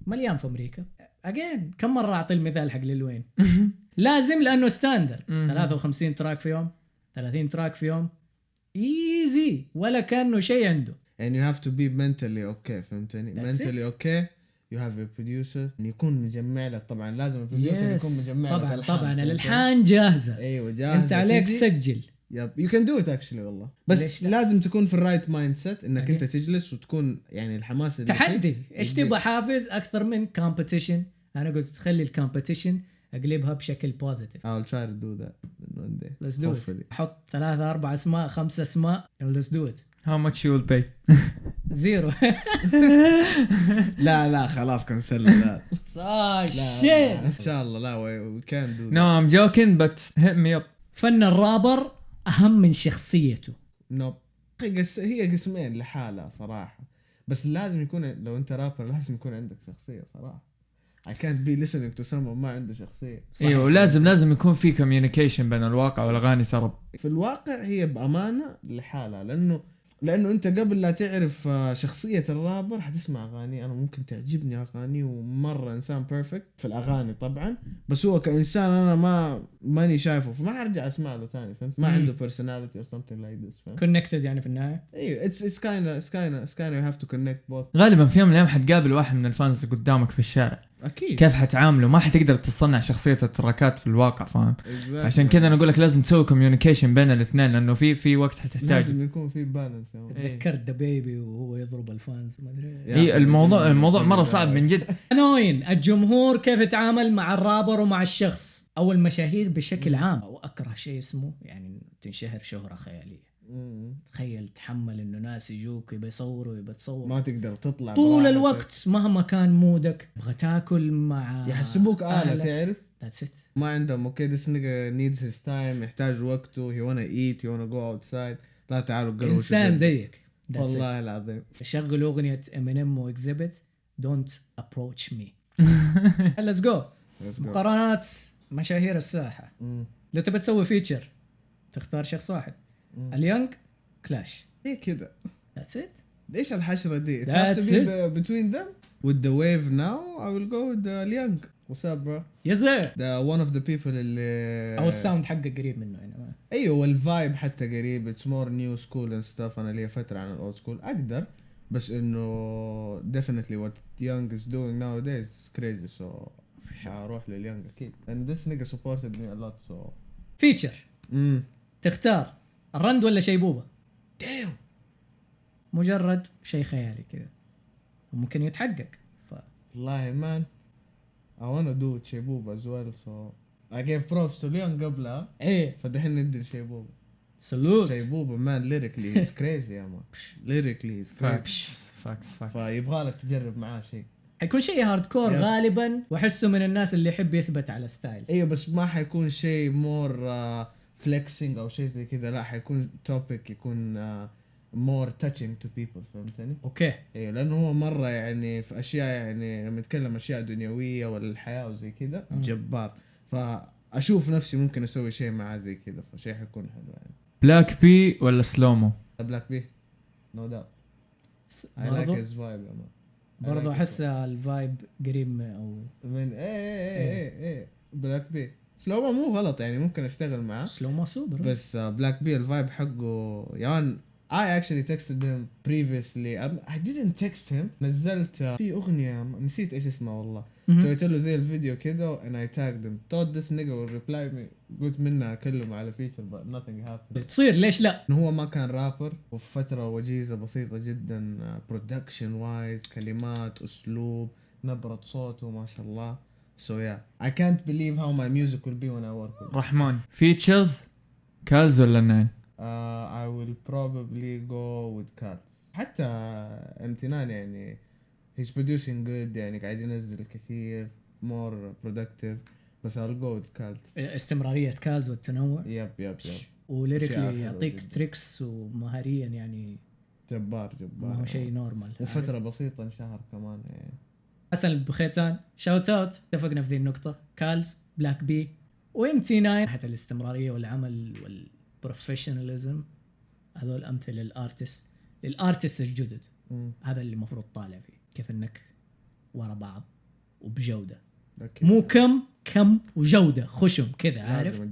مليان في أمريكا. again كم مرة أعطي المثال حق ليل وين؟ لازم لأنه standard مهم. 53 track في يوم 30 track في يوم. easy ولا كأنه شيء عنده. And you have to be mentally okay فهمتني؟ That's mentally it. okay. You have a producer. يكون مجمع لك طبعا لازم ال producer يكون yes مجمع لك طبعا الحان طبعا؟ الالحان جاهزة. أيوه جاهز أنت عليك تسجل. yep you can do it actually والله. بس؟ لازم تكون في ال right mindset إنك أوكي. أنت تجلس وتكون يعني الحماس تحدي. إيش. تبغى حافز؟ أكثر من competition أنا قلت تخلي ال competition أقلبها بشكل positive I'll try to do that one day. Let's do it. Hopefully. حط ثلاثة أربع أسماء خمسة أسماء let's do it. How much you will pay? zero. لا لا خلاص cancel لا. شيء إن شاء الله. لا we can do no I'm joking but hit me up. فن الرابر أهم من شخصيته. nope. هي قسمين لحالها صراحة. بس لازم يكون لو أنت رابر لازم يكون عندك شخصية صراحة. I can't be listening to someone ما عنده شخصية. أيوه ولازم لازم يكون في communication بين الواقع والأغاني ترى. في الواقع هي بأمانة لحالها لأنه لأنه أنت قبل لا تعرف آه، شخصية الرابر حتسمع أغاني. أنا ممكن تعجبني أغاني ومرة إنسان perfect في الأغاني طبعا بس هو كإنسان أنا ما ماني شايفه فما حرجع أسمع له تاني فهمت؟ ما. عنده personality or something like this فهمت؟ connected يعني في النهاية؟ أيوه it's it's kind of it's kind of it's kind of you have to connect both. غالبا في يوم من الأيام حتقابل واحد من ال fans قدامك في الشارع. أكيد. كيف حتعامله؟ ما حتقدر تصنع شخصية التراكات في الواقع فاهم؟ Exactly. عشان كذا أنا أقول لك لازم تسوي communication بين الاثنين لأنه في في وقت حتحتاج لازم يكون في balance. تذكرت ذا بيبي وهو يضرب ال fans ما أدري. اي الموضوع الموضوع مرة صعب من جد. أنوين الجمهور كيف يتعامل مع الرابر ومع الشخص؟ أو المشاهير بشكل عام واكره شيء اسمه يعني تنشهر شهرة خيالية. مم. تخيل تحمل إنه ناس يجوك يبي يصوروا يبي تصور ما تقدر تطلع طول. الوقت مهما كان مودك تبغى تاكل مع يحسبوك آلة. تعرف That's it ما عندهم أوكي this nigga needs his time يحتاج وقته he wanna eat he wanna go outside لا تعالوا قروش إنسان. زيك. والله العظيم شغل أغنية امينيم exactly don't approach me let's go. مقارنات مشاهير الساحة. لو تبي تسوي feature تختار شخص واحد. اليونغ كلاش. هي كذا that's it ليش الحشرة دي؟ that's it between them with the wave now I will go with اليونج what's up bro yes the one of the people اللي أو ال sound حقه قريب منه يعني ما. أيوه وال vibe حتى قريب. it's more new school and stuff أنا لي فترة عن ال old school أقدر بس إنه definitely what يونج is doing now this is crazy so حاروح لليونج أكيد and this nigga supported me a lot so feature تختار. الرند ولا شيبوبه مجرد شيء خيالي كذا. وممكن يتحقق. ف... والله man I wanna do شيبوبة as well so I gave props to ليون قبلها إيه. فدحين ندي لشيبوبة salute شيبوبة man lyrically he's crazy يا man. lyrically he's crazy. facts facts facts فيبغى لك تجرب معاه شيء حيكون شيء hardcore yep. غالبا وأحسه من الناس اللي يحب يثبت على style أيوه بس ما حيكون شيء more flexing أو شيء زي كذا لا حيكون topic يكون more touching to people فهمتني؟ أوكي. أيوه لأنه هو مرة يعني في أشياء يعني لما يتكلم أشياء دنيوية ولا الحياة وزي كذا. جبار. فأشوف نفسي ممكن أسوي شيء معاه زي كذا فشيء حيكون حلو يعني. بلاك بي ولا سلومو بلاك بي no doubt س- I like برضو؟ his vibe يا man. I برضو like his أحس ال vibe قريب أو من إيه إيه إيه إيه. Black B سلومو مو غلط يعني ممكن أشتغل معاه. سلو ما سوبر بس Black B ال vibe حقه yeah I actually texted him previously. I- I didn't text him نزلت uh, في أغنية نسيت إيش اسمها والله. سويت له زي الفيديو كده and I tagged him. Thought this nigga will reply me. قلت منها أكلمه على feature but nothing happened. تصير ليش لا؟ إنه هو ما كان رابر وفي فترة وجيزة بسيطة جدا production wise كلمات أسلوب نبرة صوته ما شاء الله. So yeah. I can't believe how my music will be when I work with. رحمن features كالز ولا Nine uh, I will probably go with كالز حتى MT Nine يعني he's producing good يعني قاعد ينزل كثير more productive بس I'll go with كالز استمرارية كالز والتنوع. yep yep yep و lyrically يعطيك. tricks ومهاريا يعني جبار جبار. ما هو شيء normal وفترة بسيطة انشهر كمان يعني. حسن البخيتان. shout out اتفقنا في ذي النقطة. كالز Black B و MT 9 حتى الاستمرارية والعمل وال professionalism هذول أمثلة لل artist لل artist الجدد. مم. هذا اللي المفروض طالع فيه. كيف إنك ورا بعض وبجودة. أكيد. مو كم كم وجودة خشم كذا عارف.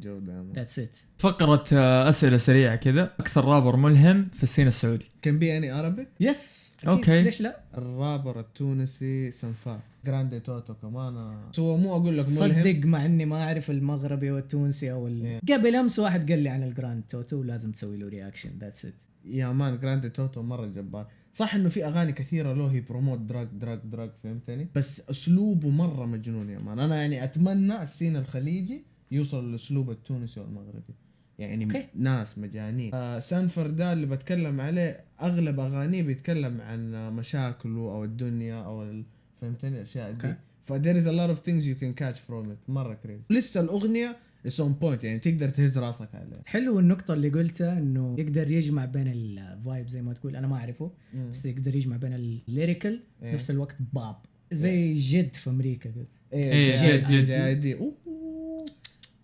that's it فقرة أسئلة سريعة كذا أكثر رابر ملهم في ال scene السعودي. Can be any Arabic? yes okay. ليش لا؟ الرابر التونسي سنفار. جراندي توتو كمان بس هو مو أقول لك ملهم. صدق مع إني ما أعرف المغربي والتونسي أو ال... قبل أمس واحد قال لي عن الجراند توتو ولازم تسوي له reaction that's it يا man جراندي توتو مرة جبار. صح إنه في أغاني كثيرة له هي promote drugs drugs drugs فهمتني؟ بس أسلوبه مرة مجنون يا man. أنا يعني أتمنى ال scene الخليجي يوصل للاسلوب التونسي والمغربي. يعني okay. ناس مجانين. آه سانفر ده اللي بتكلم عليه أغلب أغانيه بيتكلم عن مشاكله أو الدنيا أو ال- فهمتني؟ الأشياء دي. okay. ف there is a lot of things you can catch from it. مرة crazy لسه الأغنية is on point يعني تقدر تهز راسك عليها حلو النقطة اللي قلتها إنه يقدر يجمع بين ال vibe زي ما تقول أنا ما أعرفه مم. بس يقدر يجمع بين ال lyrical في إيه. نفس الوقت باب زي JID في أمريكا قلت إيه، إيه JID- JID JID. JID.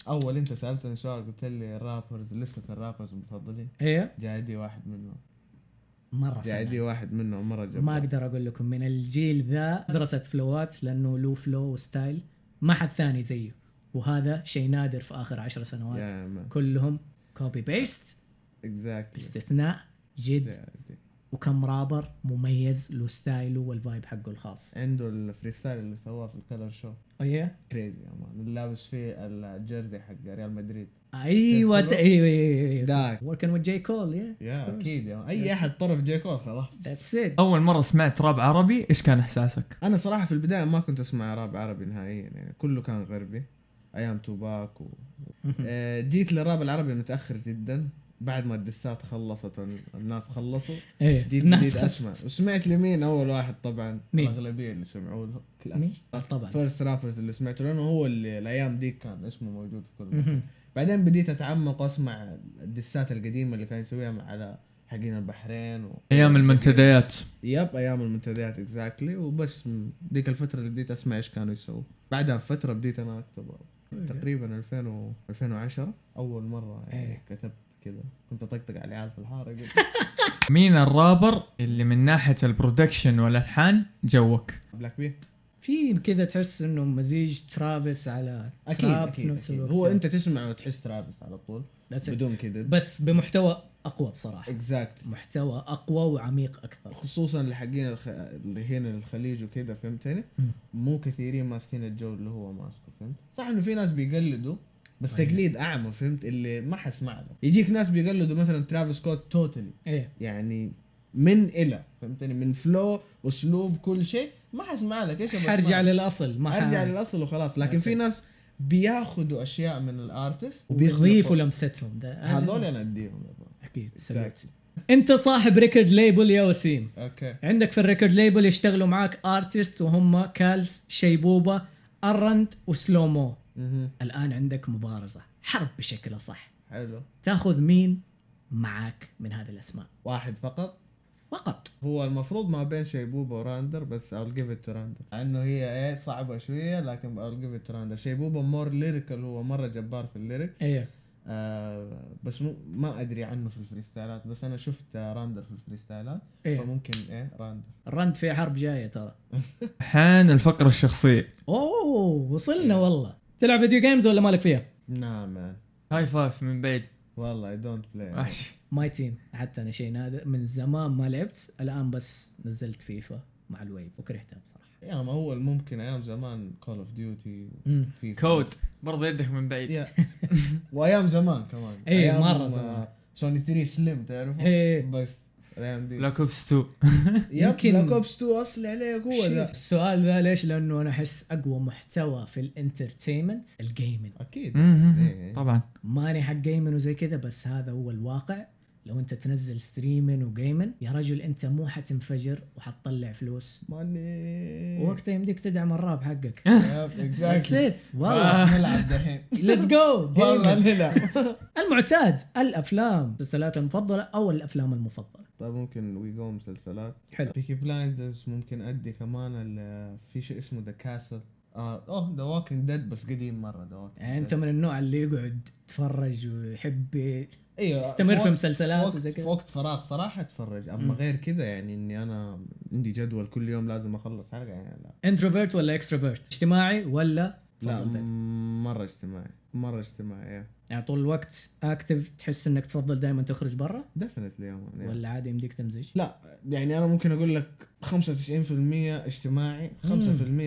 أول أنت سألتني سؤال قلت لي ال rappers لسه ال rappers المفضلين هي JID واحد منهم مرة JID. واحد منهم مرة جبار ما أقدر أقول لكم من الجيل ذا درست فلوات لأنه له flow و style ما حد ثاني زيه وهذا شيء نادر في آخر عشر سنوات. يا man كلهم copy paste exactly باستثناء JID. وكم رابر مميز له style ه وال vibe حقه الخاص. عنده ال freestyle اللي سواه في ال Colors show إيه crazy يا man. اللي لابس فيه ال jersey حق ريال مدريد. أيوه أيوه أيوه أيوه داك. working with J. Cole yeah yeah أكيد. أي أحد طرف J. Cole خلاص. that's it أول مرة سمعت راب عربي إيش كان إحساسك؟ أنا صراحة في البداية ما كنت أسمع راب عربي نهائيا يعني كله كان غربي. أيام توباك و... آه، جيت للراب العربي متأخر جدا. بعد ما الدسات خلصت والناس خلصوا. إيه جيت الناس بديت أسمع. وسمعت لمين؟ أول واحد طبعا. مين؟ الأغلبية اللي سمعوا له. مين؟ كلاش آه، طبعا. first rappers اللي سمعته لأنه هو اللي الأيام دي كان اسمه موجود في كل مكان. بعدين بديت أتعمق وأسمع الدسات القديمة اللي كان يسويها على حقين البحرين و... أيام المنتديات. yep أيام المنتديات exactly وبس م- ديك الفترة اللي بديت أسمع إيش كانوا يسووا. بعدها بفترة بديت أنا أكتب. تقريبا 2000 و 2010 أول مرة يعني إيه. كتبت كذا. كنت أطقطق على العيال في الحارة قلت مين الرابر اللي من ناحية ال production والألحان جوك؟ Black B في كذا تحس إنه مزيج ترافيس على أكيد أكيد, أكيد. هو أنت تسمع وتحس ترافيس على طول. That's. بدون كذا بس بمحتوى أقوى بصراحة. exact محتوى أقوى وعميق أكثر. خصوصا اللي حقين الخ... اللي هنا الخليج وكذا فهمتني. مو كثيرين ماسكين الجو اللي هو ماسكه فهمت؟ صح إنه في ناس بيقلدوا بس أيوة. تقليد أعمى فهمت؟ اللي ما حسمع له يجيك ناس بيقلدوا مثلا ترافيس سكوت totally إيه. يعني من إلى فهمتني؟ من flow اسلوب كل شيء ما حسمع لك إيش حرجع؟ للأصل ما ارجع ح- للأصل وخلاص. لكن في. ناس بياخذوا أشياء من ال artist وبيضيفوا لمستهم. ده هذول أنا أديهم. أكيد. Exactly. أنت صاحب record label يا وسيم. okay. عندك في ال record label يشتغلوا معاك artist وهم كالز شيبوبه راندر وسلومو. الآن عندك مبارزة. حرب بشكل صح حلو. تاخذ مين معاك من هذه الأسماء؟ واحد فقط. فقط. هو المفروض ما بين شيبوبا وراندر بس I'll give it to راندر لأنه هي إيه صعبة شوية لكن I'll give it to راندر شيبوبا more lyrical هو مرة جبار في ال lyrics إيه. آه بس مو ما أدري عنه في الفريستايلات بس أنا شفت راندر في الفريستايلات. إيه. فممكن إيه راندر راندر في حرب جاية ترى. حان الفقرة الشخصية. أوه وصلنا والله. تلعب video games ولا مالك فيها؟ نعم. man high five من بعيد. والله I don't play my team حتى أنا شيء نادر. من زمان ما لعبت الآن بس نزلت فيفا مع ال wave وكرهتها بصراحة. يا ما هو ممكن أيام زمان Call of Duty مم. في COD برضه يدك من بعيد. yeah. وأيام زمان كمان. إيه، مرة آه، زمان. سوني 3 سليم تعرف إيه. بس بلاك اوبس 2 يب يمكن- بلاك اوبس 2 أصلي عليه قوه ذا. السؤال ذا ليش؟ لأنه أنا أحس أقوى محتوى في ال entertainment ال gaming أكيد. إيه. طبعا. ماني حق gaming وزي كذا بس هذا هو الواقع. لو انت تنزل streaming و gaming يا رجل انت مو حتنفجر وحتطلع فلوس. ماني. وقتها يمديك تدعم الراب حقك. yep That's exactly it والله. خلاص نلعب دحين. let's go والله نلعب. المعتاد الأفلام. المسلسلات المفضلة أو الأفلام المفضلة. طيب ممكن وي جو مسلسلات. حلو. بيكي بلايندرز ممكن أدي كمان ال- في شيء اسمه The Castle آه أوه The Walking Dead بس قديم مرة The Walking يعني أنت من النوع اللي يقعد يتفرج ويحب أيوه يستمر في مسلسلات وزي في كذا وقت فراغ صراحة أتفرج أما مم. غير كذا يعني إني أنا عندي جدول كل يوم لازم أخلص حلقة يعني لا انتروفيرت ولا اكستروفيرت اجتماعي ولا لا؟ م- مرة اجتماعي مرة اجتماعي yeah. يعني طول الوقت active تحس إنك تفضل دائما تخرج برا؟ definitely man ولا عادي يمديك تمزج؟ لا يعني أنا ممكن أقول لك 95% اجتماعي 5%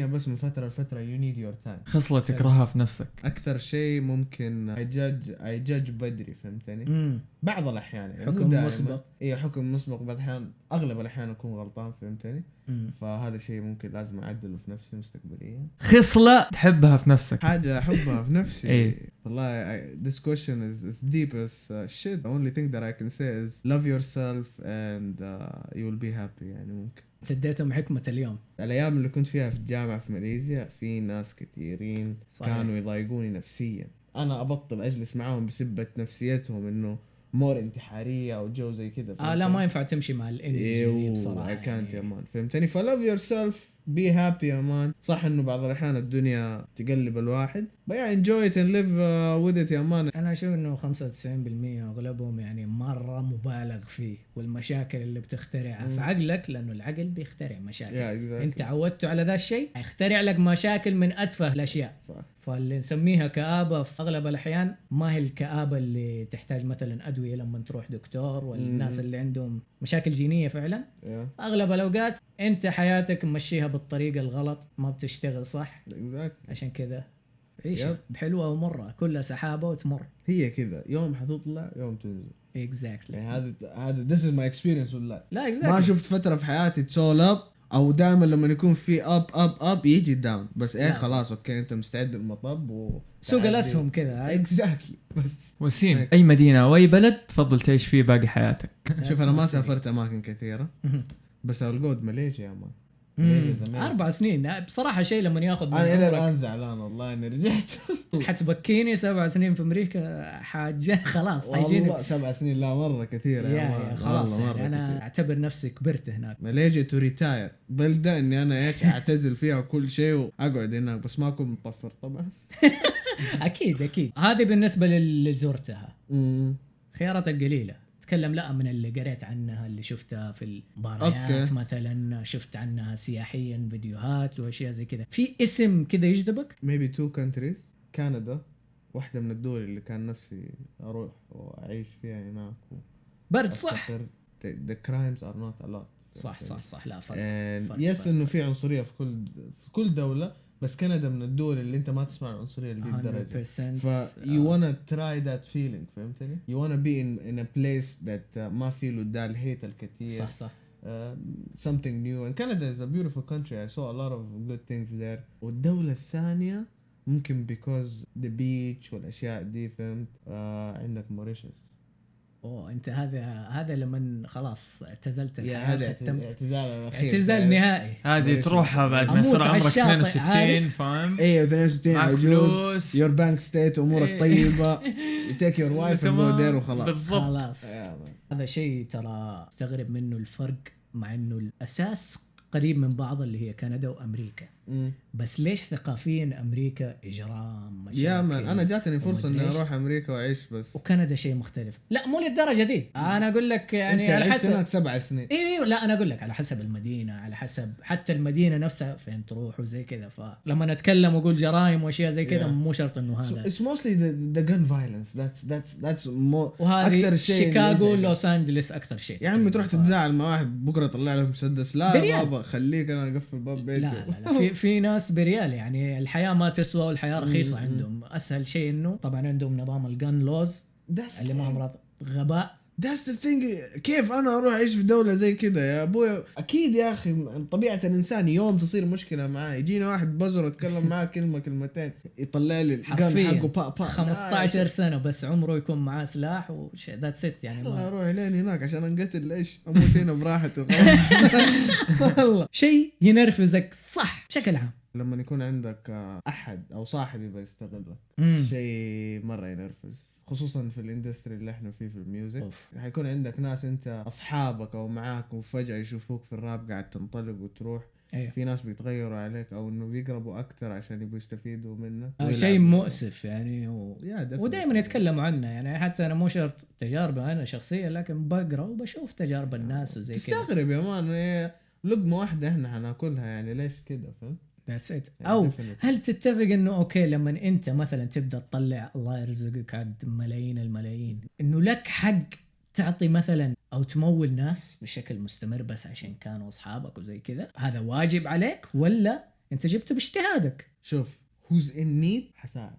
بس من فترة لفترة you need your time خصلة تكرهها في نفسك. أكثر شيء ممكن I judge I judge بدري فهمتني؟ امم بعض الأحيان يعني حكم. مسبق. اي حكم مسبق بعض الأحيان أغلب الأحيان أكون غلطان فهمتني؟ أمم. فهذا شيء ممكن لازم أعدله في نفسي مستقبليا. خصلة تحبها في نفسك. حاجة أحبها في نفسي. إيه. والله I, this question is, is deep as uh, shit. The only thing that I can say is love yourself and uh, you will be happy. يعني ممكن. انت اديتهم حكمة اليوم. الأيام اللي كنت فيها في الجامعة في ماليزيا في ناس كثيرين صحيح. كانوا يضايقوني نفسيا. أنا أبطل أجلس معاهم بسبة نفسيتهم إنه مور انتحارية أو جو زي كذا آه لا ما ينفع تمشي مع ال energy دي إيوه بصراحة اي كانت يا يعني. man. فهمتني؟ ف love yourself be happy يا man. صح إنه بعض الأحيان الدنيا تقلب الواحد. But yeah enjoy it and live uh, with it يا man أنا أشوف إنه 95% أغلبهم يعني مرة مبالغ فيه والمشاكل اللي بتخترعها. في عقلك لأنه العقل بيخترع مشاكل. Yeah exactly. أنت عودته على ذا الشيء حيخترع لك مشاكل من أتفه الأشياء. صح. فاللي نسميها كآبة في أغلب الأحيان ما هي الكآبة اللي تحتاج مثلا أدوية لما تروح دكتور والناس مم. اللي عندهم مشاكل جينية فعلا. Yeah. أغلب الأوقات أنت حياتك ممشيها بالطريقة الغلط ما بتشتغل صح. Exactly. عشان كذا عيشها yep. بحلوة ومرة كلها سحابة وتمر. هي كذا. يوم حتطلع يوم تنزل. exactly يعني هذا هذا this is my experience والله لا ما exactly شفت فترة في حياتي it's all up أو دائما لما يكون في up up up يجي down بس إيه. خلاص okay أنت مستعد للمطب و سوق الأسهم كذا؟ exactly بس. وسيم. أي مدينة أو أي بلد تفضل تعيش فيه باقي حياتك؟ شوف أنا ما. سافرت أماكن كثيرة. بس ال good ماليزيا يا man. أربع سنين. بصراحة شيء لما ياخذ من أنا إلى الآن زعلان والله إني رجعت. حتبكيني سبع سنين في أمريكا حاجة. خلاص حيجيني والله سبع سنين لا مرة كثيرة يا يا خلاص مرة يعني أنا كثير. أعتبر نفسي كبرت هناك. ماليزيا to retire بلدة إني أنا إيش أعتزل فيها كل شيء وأقعد هناك بس ما أكون مطفر طبعا. أكيد أكيد. هذه بالنسبة للي زرتها. خياراتك قليلة. تكلم لا من اللي قريت عنها اللي شفتها في المباريات. مثلا شفت عنها سياحيا فيديوهات وأشياء زي كذا. في اسم كذا يجذبك؟ Maybe two countries كندا واحدة من الدول اللي كان نفسي أروح وأعيش فيها هناك برد صح. crimes are not a lot صح صح صح. لا فرق فرق يس. إنه في عنصرية في كل في كل دولة. بس كندا من الدول اللي انت ما تسمع العنصريه لدي الدرجه 100% ف you wanna try that feeling فهمتني؟ you wanna be in in a place that uh, ما في له ده الهيت الكثير صح صح uh, something new and Canada is a beautiful country I saw a lot of good things there والدولة الثانية ممكن because the beach والاشياء دي فهمت uh, عندك موريشيوس أوه أنت هذا هذا لما خلاص اعتزلت يا هذا اعتزال الأخير. اعتزال؟ نهائي. هذه. تروحها بعد ما على عمرك الشاطئ، 62 عارف؟ فاهم؟ أيوه 62 معك عجوز. your bank state أمورك إيه. طيبة. take your wife and go وخلاص. بالضبط. خلاص. هذا شيء ترى أستغرب منه الفرق مع إنه الأساس قريب من بعض اللي هي كندا وأمريكا. مم. بس ليش ثقافيا أمريكا إجرام مشاكل يا مان أنا جاتني فرصة إني. أروح أمريكا وأعيش بس. وكندا شيء مختلف. لا مو للدرجة دي. أنا أقول لك يعني أنت على عشت هناك حسب سبع سنين. أيوه أيوه لا أنا أقول لك على حسب المدينة على حسب حتى المدينة نفسها فين تروح وزي كذا. فلما نتكلم وأقول جرائم وأشياء زي كذا Yeah. مو شرط إنه هذا. The gun violence. That's that's that's more وهذه أكثر شيء شيكاغو. لوس أنجلس أكثر شيء. يا عمي تروح تتزاعل مع واحد بكرة يطلع لك مسدس لا. بابا خليك أنا أقفل باب بيتي. لا لا, لا في في ناس for real يعني الحياة ما تسوى والحياة رخيصة عندهم. أسهل شيء إنه طبعا عندهم نظام ال gun laws اللي ما هم غباء. That's the thing. كيف أنا أروح أعيش في دولة زي كذا يا أبوي أكيد يا أخي طبيعة الإنسان يوم تصير مشكلة معاه. يجينا واحد بزر أتكلم معاه كلمة كلمتين يطلع لي ال gun حقه با با 15 سنة بس عمره يكون معاه سلاح وش that's it يعني. الله ما أروح لين هناك عشان أنقتل ليش أموت هنا براحتي وخلاص والله. شيء ينرفزك صح بشكل عام. لما يكون عندك آه، أحد أو صاحب يبغى يستغلك. شيء مرة ينرفز خصوصا في ال industry اللي إحنا فيه في ال music أوف. حيكون عندك ناس أنت أصحابك أو معاك وفجأة يشوفوك في الراب قاعد تنطلق وتروح أيوه في ناس بيتغيروا عليك أو إنه بيقربوا أكثر عشان يبغوا يستفيدوا منك ويلعبوا. شيء مؤسف يعني و... ودائما يتكلموا عنه يعني حتى أنا مو شرط تجاربي أنا شخصيا لكن بقرأ وبشوف تجارب الناس وزي كذا تستغرب يا man إيه، لقمة واحدة إحنا حناكلها يعني ليش كذا فهمت؟ that's it أو. هل تتفق إنه okay لما أنت مثلا تبدأ تطلع الله يرزقك عاد ملايين الملايين إنه لك حق تعطي مثلا أو تمول ناس بشكل مستمر بس عشان كانوا أصحابك وزي كذا؟ هذا واجب عليك ولا أنت جبته باجتهادك؟ شوف who's in need حساعد.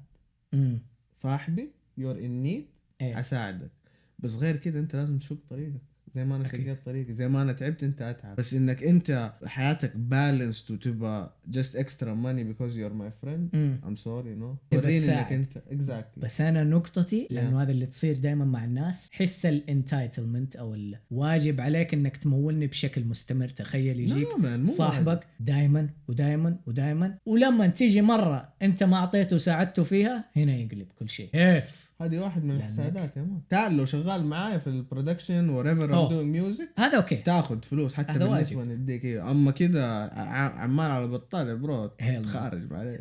امم صاحبي you're in need إيه. حساعدك بس غير كده أنت لازم تشق طريقك. زي ما أنا. شقيت طريقي زي ما أنا تعبت أنت أتعب. بس إنك أنت حياتك بالانسد وتبقى extra money because you're my friend امم I'm sorry no. تبغى وريني. إنك أنت exactly. بس أنا نقطتي لأنه هذا اللي تصير دائما مع الناس حس الانتايتلمنت أو الواجب عليك إنك تمولني بشكل مستمر. تخيل يجيك No, صاحبك دائما ودائما ودائما ولما تيجي مرة أنت ما أعطيته وساعدته فيها هنا يقلب كل شيء. كيف هذه واحد من الحسادات يا مان تعال لو شغال معايا في ال production whatever أوه. I'm doing music هذا okay تاخذ فلوس حتى بالنسبة. نديك إيه. أما كذا عمال على بطال يا bro. تخارج معليش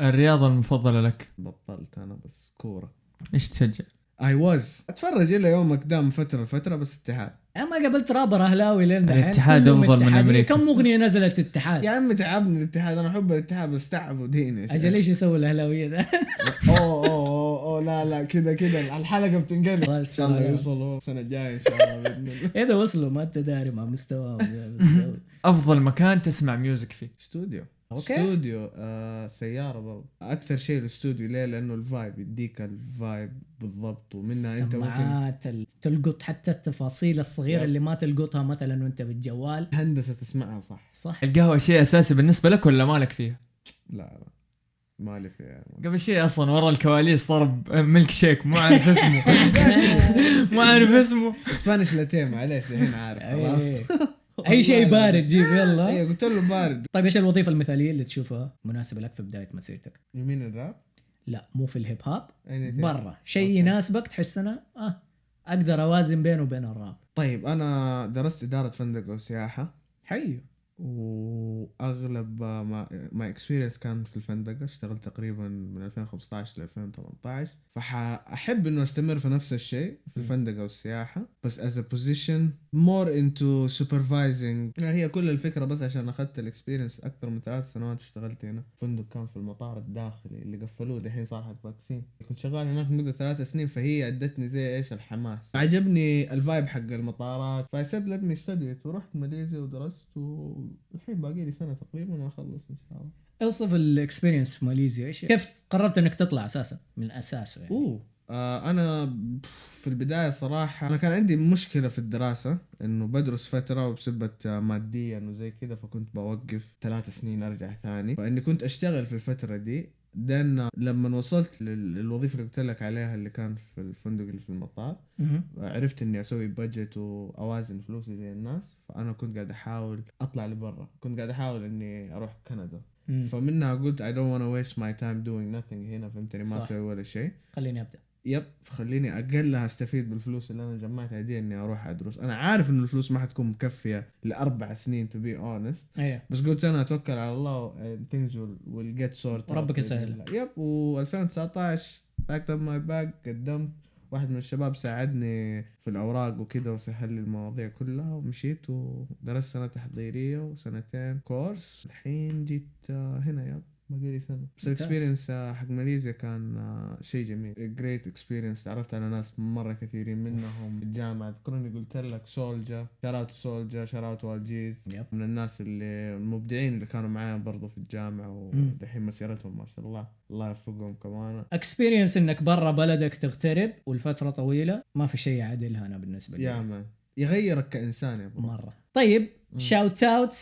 الرياضة المفضلة لك بطلت أنا بس كورة إيش تشجع؟ I was أتفرج إلى يوم قدام فترة لفتره بس اتحاد أنا ما قابلت رابر أهلاوي لين الاتحاد أفضل من اتحادية. أمريكا. كم أغنية نزلت اتحاد يا عمي تعبني الاتحاد أنا أحب الاتحاد بس تعبوا ديني. يا شيخ. أجل إيش يسوي الأهلاوية ذا؟ أوه أوه أوه أوه، لا لا كذا كذا. الحلقة بتنقلب. الله إن شاء الله. يوصلوا السنة الجاية إن شاء الله بإذن الله. اذا وصلوا ما أنت داري مع مستواهم. أفضل مكان تسمع music فيه. استوديو okay. استوديو آه سيارة برضه أكثر شيء الاستوديو ليه؟ لأنه ال vibe يديك ال vibe بالضبط ومنها أنت ممكن تلقط حتى التفاصيل الصغيرة yep. اللي ما تلقطها مثلا وأنت بالجوال. هندسة تسمعها صح. صح. القهوة شيء أساسي بالنسبة لك ولا مالك فيها؟ لا لا. مالي فيها قبل شيء أصلا ورا الكواليس ضرب ميلك شيك مو عارف اسمه. مو عارف اسمه. Spanish latte معليش الحين عارف إيه. خلاص. أي شيء بارد. جيب يلا. أيوه قلت له بارد. طيب إيش الوظيفة المثالية اللي تشوفها مناسبة لك في بداية مسيرتك؟ يمين الراب لا مو في الهيب هوب. برا. شيء. يناسبك تحس أنا آه أقدر أوازن بينه وبين الراب. طيب أنا درست إدارة فندق وسياحة. حلو وأغلب my my experience كان في الفندقه اشتغلت تقريبا من 2015 ل 2018 فحأحب إنه أستمر في نفس الشيء في الفندقه والسياحه بس as a position more into supervising هي كل الفكرة بس عشان أخذت ال experience أكثر من ثلاث سنوات اشتغلت هنا. فندق كان في المطار الداخلي اللي قفلوه دحين صار حق vaccine كنت شغال هناك مدة ثلاث سنين فهي أدتني زي إيش؟ الحماس. عجبني ال vibe حق المطارات. ف I said let me study it ورحت ماليزيا ودرست والحين باقي لي سنة تقريبا وأخلص إن شاء الله. أوصف ال experience في ماليزيا. إيش كيف قررت إنك تطلع أساسا؟ من أساسه يعني. أوه. آه أنا في البداية صراحة أنا كان عندي مشكلة في الدراسة إنه بدرس فترة وبسبه ماديا وزي كذا فكنت بوقف ثلاث سنين أرجع ثاني. فإني كنت أشتغل في الفترة دي then لما وصلت لل- للوظيفة اللي قلت لك عليها اللي كان في الفندق اللي في المطار. عرفت إني أسوي budget وأوازن فلوسي زي الناس فأنا كنت قاعد أحاول أطلع لبرا كنت قاعد أحاول إني أروح كندا مم. فمنها قلت I don't wanna waste my time doing nothing هنا فهمتني ما. أسوي ولا شيء خليني أبدأ yep خليني أقلها أستفيد بالفلوس اللي أنا جمعتها دي إني أروح أدرس. أنا عارف انه الفلوس ما حتكون مكفية لأربع سنين to be honest بس قلت أنا أتوكل على الله and things will, will get sorted وربك out يسهل. yep و 2019 packed up my bag قدمت. واحد من الشباب ساعدني في الأوراق وكده وسهل لي المواضيع كلها ومشيت ودرست سنة تحضيرية وسنتين course الحين جيت آه، هنا yep. باقي سنه بس. ال experience حق ماليزيا كان آه، شيء جميل. great experience تعرفت على ناس مرة كثيرين منهم في الجامعة. أذكرني قلت لك سولجا shout out سولجا shout out وال G's yep. من الناس اللي المبدعين اللي كانوا معايا برضو في الجامعة. ودحين مسيرتهم ما شاء الله. الله يوفقهم كمان. experience إنك برا بلدك تغترب والفترة طويلة ما في شيء يعادلها أنا بالنسبة لي. يا man يغيرك كإنسان يا bro. مرة. طيب. shout out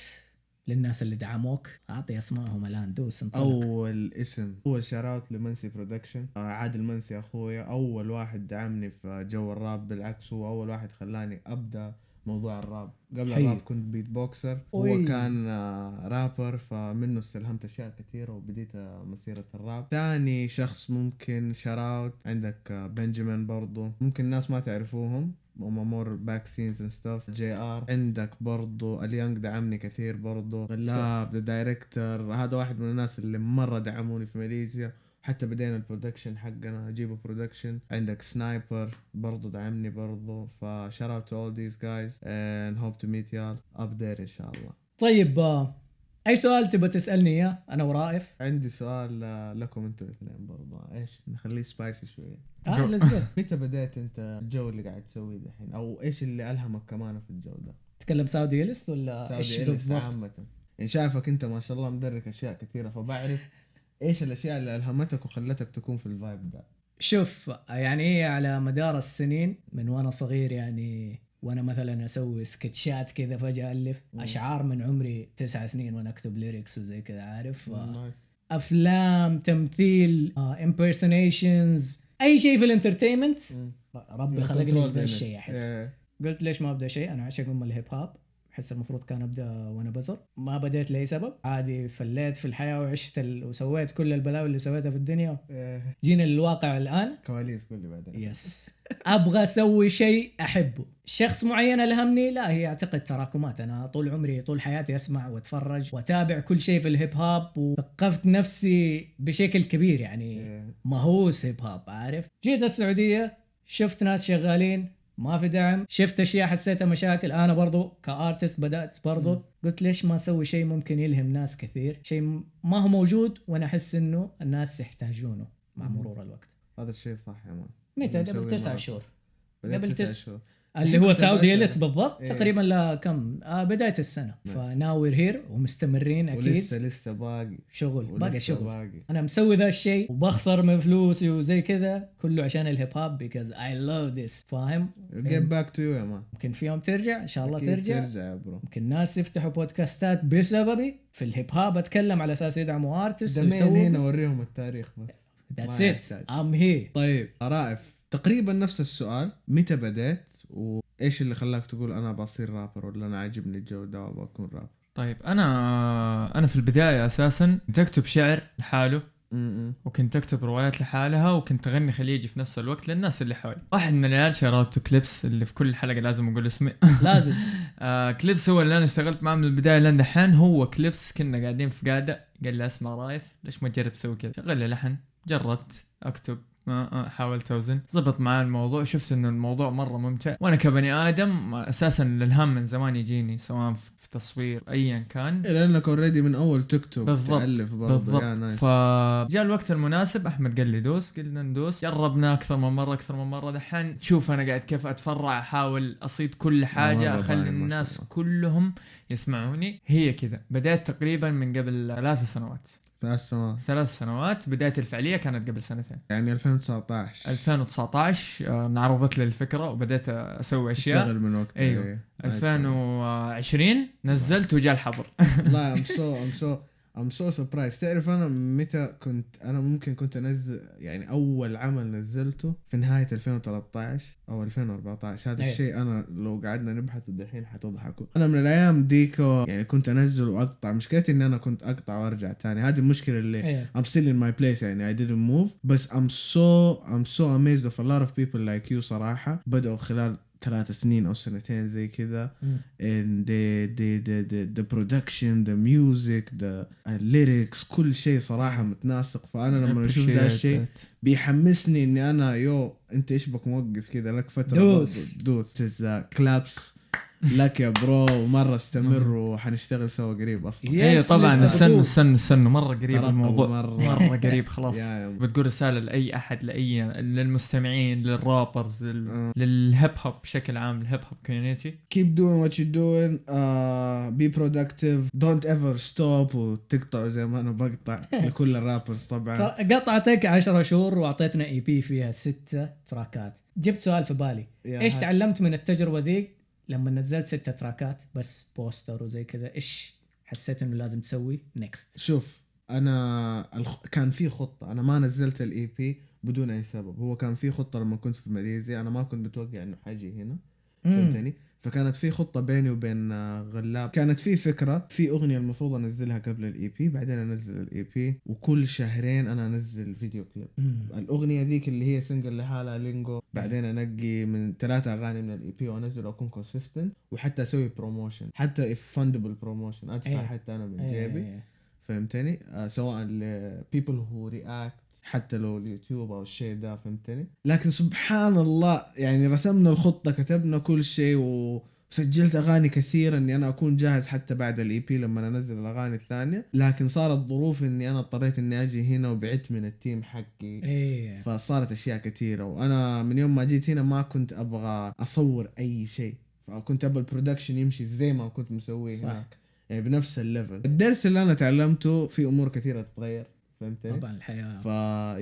للناس اللي دعموك. أعطي أسمائهم الآن. دوس انطلق. أول اسم. أول shout out لمنسي production آه، عادل منسي أخويا. أول واحد دعمني في جو الراب بالعكس هو أول واحد خلاني أبدأ موضوع الراب. قبل حي. الراب كنت beatboxer هو أوي. كان آه، رابر فمنه استلهمت أشياء كثيرة وبديت آه، مسيرة الراب. ثاني شخص ممكن shout out عندك آه، بنجامين برضو. ممكن الناس ما تعرفوهم. هم more back scenes and stuff جي ار عندك برضو اليانج دعمني كثير برضو. غلاب the director هذا واحد من الناس اللي مرة دعموني في ماليزيا. حتى بدينا ال production حقنا اجيبه production عندك سنايبر برضو دعمني برضو. ف shout out to all these guys hope to meet y'all up there إن شاء الله. طيب آه، أي سؤال تبغى تسألني إياه؟ أنا ورائف. عندي سؤال لكم أنتم الاثنين برضو. إيش؟ نخليه spicy شوية آه go. متى بديت أنت الجو اللي قاعد تسويه دحين؟ أو إيش اللي ألهمك كمان في الجو ده؟ تتكلم سعودي ليست ولا إيش بالضبط؟ عامة. يعني شايفك أنت ما شاء الله مدرك أشياء كثيرة فبعرف إيش الأشياء اللي ألهمتك وخلتك تكون في ال vibe ده. شوف يعني هي على مدار السنين من وأنا صغير يعني وأنا مثلا أسوي سكتشات كذا فجأة ألف مم. أشعار من عمري تسع سنين وأنا أكتب lyrics وزي كذا عارف. أفلام تمثيل impersonations أي شيء في ال entertainment. ربي خلقني دايماً. الشيء أحس إيه. قلت ليش ما أبدأ شيء أنا عاشق ام الهيب هوب احس المفروض كان أبدأ وأنا بزر. ما بديت لأي سبب. عادي فليت في الحياة وعشت ال... وسويت كل البلاوي اللي سويتها في الدنيا. إيه. جينا للواقع الآن. كواليس قول لي بعدين. yes أبغى أسوي شيء أحبه. شخص معين ألهمني؟ لا هي أعتقد تراكمات. أنا طول عمري طول حياتي أسمع وأتفرج وأتابع كل شيء في الهيب هوب وثقفت نفسي بشكل كبير يعني. إيه. مهووس هيب هوب عارف؟ جيت السعودية شفت ناس شغالين. ما في دعم شفت أشياء حسيتها مشاكل أنا برضو ك artist بدأت برضو مم. قلت ليش ما أسوي شيء ممكن يلهم ناس كثير شيء م- ما هو موجود وأنا أحس إنه الناس يحتاجونه مع. مرور الوقت هذا الشيء صح يا man متى قبل تسعة مرة. شهور قبل تسع تس- شهور. اللي هو كنت سعودي بسأل. اليس بالضبط إيه. تقريبا لكم آه بداية السنة. نعم. ف now we're here ومستمرين أكيد. ولسه لسه باقي. شغل باقي شغل. باقي. أنا مسوي ذا الشيء وبخسر من فلوسي وزي كذا كله عشان ال hip hop because I love this. فاهم؟ Get back to you يا man. ممكن في يوم ترجع إن شاء الله ترجع. ترجع يا bro. ممكن ناس يفتحوا بودكاستات بسببي. في ال hip hop أتكلم على أساس يدعموا artist دمين هنا ويسووا وريهم التاريخ بس. that's it. I'm here طيب رائف تقريبا نفس السؤال. متى بديت و... إيش اللي خلاك تقول أنا بصير رابر ولا أنا عاجبني الجو ده وبكون رابر؟ طيب أنا أنا في البداية أساسا كنت أكتب شعر لحاله. وكنت أكتب روايات لحالها وكنت أغني خليجي في نفس الوقت للناس اللي حولي. واحد من العيال شراوته كليبس اللي في كل حلقة لازم أقول اسمي. لازم. آه كليبس هو اللي أنا اشتغلت معاه من البداية لين دحين. هو كليبس كنا قاعدين في قاعدة قال لي أسمع رايف ليش ما تجرب تسوي كذا؟ شغل لي لحن جربت أكتب. حاولت أوزن. زبط معاه الموضوع شفت إنه الموضوع مرة ممتع. وأنا كبني آدم أساسا الإلهام من زمان يجيني سواء في تصوير ايا كان. لأنك already من أول تكتب بالضبط. تألف برضه بالضبط. يا nice. فجاء الوقت المناسب أحمد قال لي دوس قلنا ندوس. جربنا أكثر من مرة أكثر من مرة. دحين شوف أنا قاعد كيف أتفرع أحاول أصيد كل حاجة أخلي الناس. كلهم يسمعوني. هي كذا. بدأت تقريبا من قبل ثلاث سنوات. ثلاث سنوات. ثلاث سنوات. بداية الفعلية كانت قبل سنتين. يعني 2019 2019 آه، انعرضت لي الفكرة وبدأت أسوي أشياء. تشتغل من وقت أيوه. إيه. 2020 نزلت وجاء الحظر. والله I'm so I'm so I'm so surprised تعرف أنا متى كنت أنا ممكن كنت انزل يعني أول عمل نزلته في نهاية 2013 أو 2014 هذا أيوة. الشيء أنا لو قعدنا نبحث الدحين حتضحكوا. أنا من الأيام ديك يعني كنت أنزل وأقطع. مشكلتي إني أنا كنت أقطع وأرجع تاني. هذه المشكلة اللي I'm still in my place يعني. I didn't move. بس I'm so I'm so amazed of a lot of people like you صراحة. بدأوا خلال ثلاث سنين أو سنتين زي كذا and the the the the, the production the music the uh, lyrics كل شيء صراحة متناسق. فأنا لما أشوف ده الشيء بيحمسني إني أنا yo أنت إيش بك موقف كذا لك فترة دوس. دوس. كلابس لك يا bro ومرة استمر وحنشتغل سوا قريب أصلا. اي طبعا استنوا. استنوا استنوا مرة قريب الموضوع. مرة. مرة قريب خلاص. بتقول رسالة لأي أحد لأي للمستمعين لل rappers لل... آه. لل hip hop بشكل عام ال hip hop community keep doing what you're doing uh, be productive don't ever stop وتقطعوا زي ما أنا بقطع لكل ال rappers طبعا. قطعتك 10 شهور وأعطيتنا EP فيها ستة تراكات. جبت سؤال في بالي. إيش. تعلمت من التجربة ذي؟ لما نزلت ستة تراكات بس poster وزي كذا إيش حسيت إنه لازم تسوي؟ next شوف أنا الخ... كان في خطة أنا ما نزلت ال EP بدون أي سبب. هو كان في خطة لما كنت في ماليزيا أنا ما كنت متوقع إنه حاجي هنا. فهمتني؟ فكانت في خطة بيني وبين غلاب. كانت في فكرة في أغنية المفروض أنزلها قبل ال EP بعدين أنزل ال EP وكل شهرين أنا أنزل فيديو كليب. الأغنية ذيك اللي هي single لحالها لينجو بعدين أنقي من ثلاثة أغاني من ال EP وأنزل وأكون consistent وحتى أسوي promotion حتى fundable promotion أدفع إيه. حتى أنا من إيه. جيبي. فهمتني؟ آه سواء ل people who react حتى لو اليوتيوب أو الشيء ده فهمتني؟ لكن سبحان الله يعني رسمنا الخطة كتبنا كل شيء وسجلت أغاني كثيرة إني أنا أكون جاهز حتى بعد ال EP لما أنزل الأغاني الثانية. لكن صارت ظروف إني أنا اضطريت إني أجي هنا وبعدت من ال team حقي. إيه. فصارت أشياء كثيرة. وأنا من يوم ما جيت هنا ما كنت أبغى أصور أي شيء. فكنت أبغى ال production يمشي زي ما كنت مسويه. هناك. يعني بنفس ال level الدرس اللي أنا تعلمته في أمور كثيرة تتغير. فهمتني؟ طبعا الحياة ف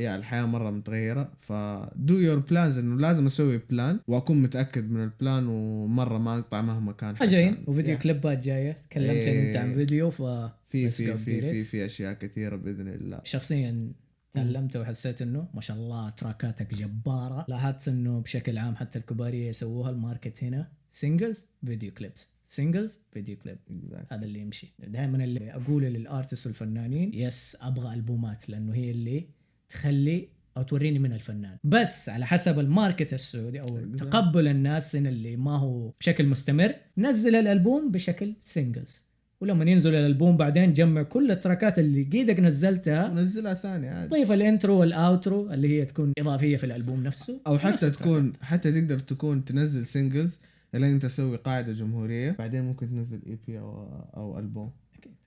يا الحياة مرة متغيرة. ف do your plans إنه لازم أسوي plan وأكون متأكد من ال plan ومرة ما أقطع مهما كان عشان- وفيديو. كليبات جاية. تكلمت إيه. أنت عن فيديو ف في في في في. في أشياء كثيرة بإذن الله. شخصيا تعلمت وحسيت إنه ما شاء الله تراكاتك جبارة. لاحظت إنه بشكل عام حتى الكبارية يسووها ال market هنا singles video clips singles فيديو كليب Exactly. هذا اللي يمشي. دائما اللي أقوله لل artist والفنانين yes أبغى ألبومات لأنه هي اللي تخلي أو توريني من الفنان. بس على حسب ال market السعودي أو تقبل الناس هنا اللي ما هو بشكل مستمر نزل الألبوم بشكل singles ولما ينزل الألبوم بعدين جمع كل التراكات اللي قيدك نزلتها. نزلها ثاني عادي. ضيف ال intro وال outro اللي هي تكون إضافية في الألبوم نفسه. أو حتى التراكات. تكون حتى تقدر تكون تنزل singles لين أنت تسوي قاعدة جمهورية بعدين ممكن تنزل EP أو أو ألبوم.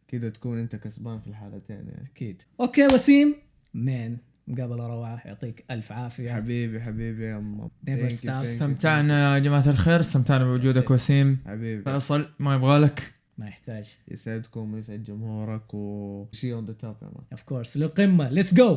كده تكون أنت كسبان في الحالتين يعني. أكيد. أوكي وسيم. man مقابله روعه يعطيك ألف عافية. حبيبي حبيبي يا أمم. استمتعنا يا جماعة الخير. استمتعنا بوجودك. وسيم. حبيبي. فيصل ما يبغالك. ما يحتاج. يسعدكم ويسعد جمهورك و the top يا man of course للقمة. let's go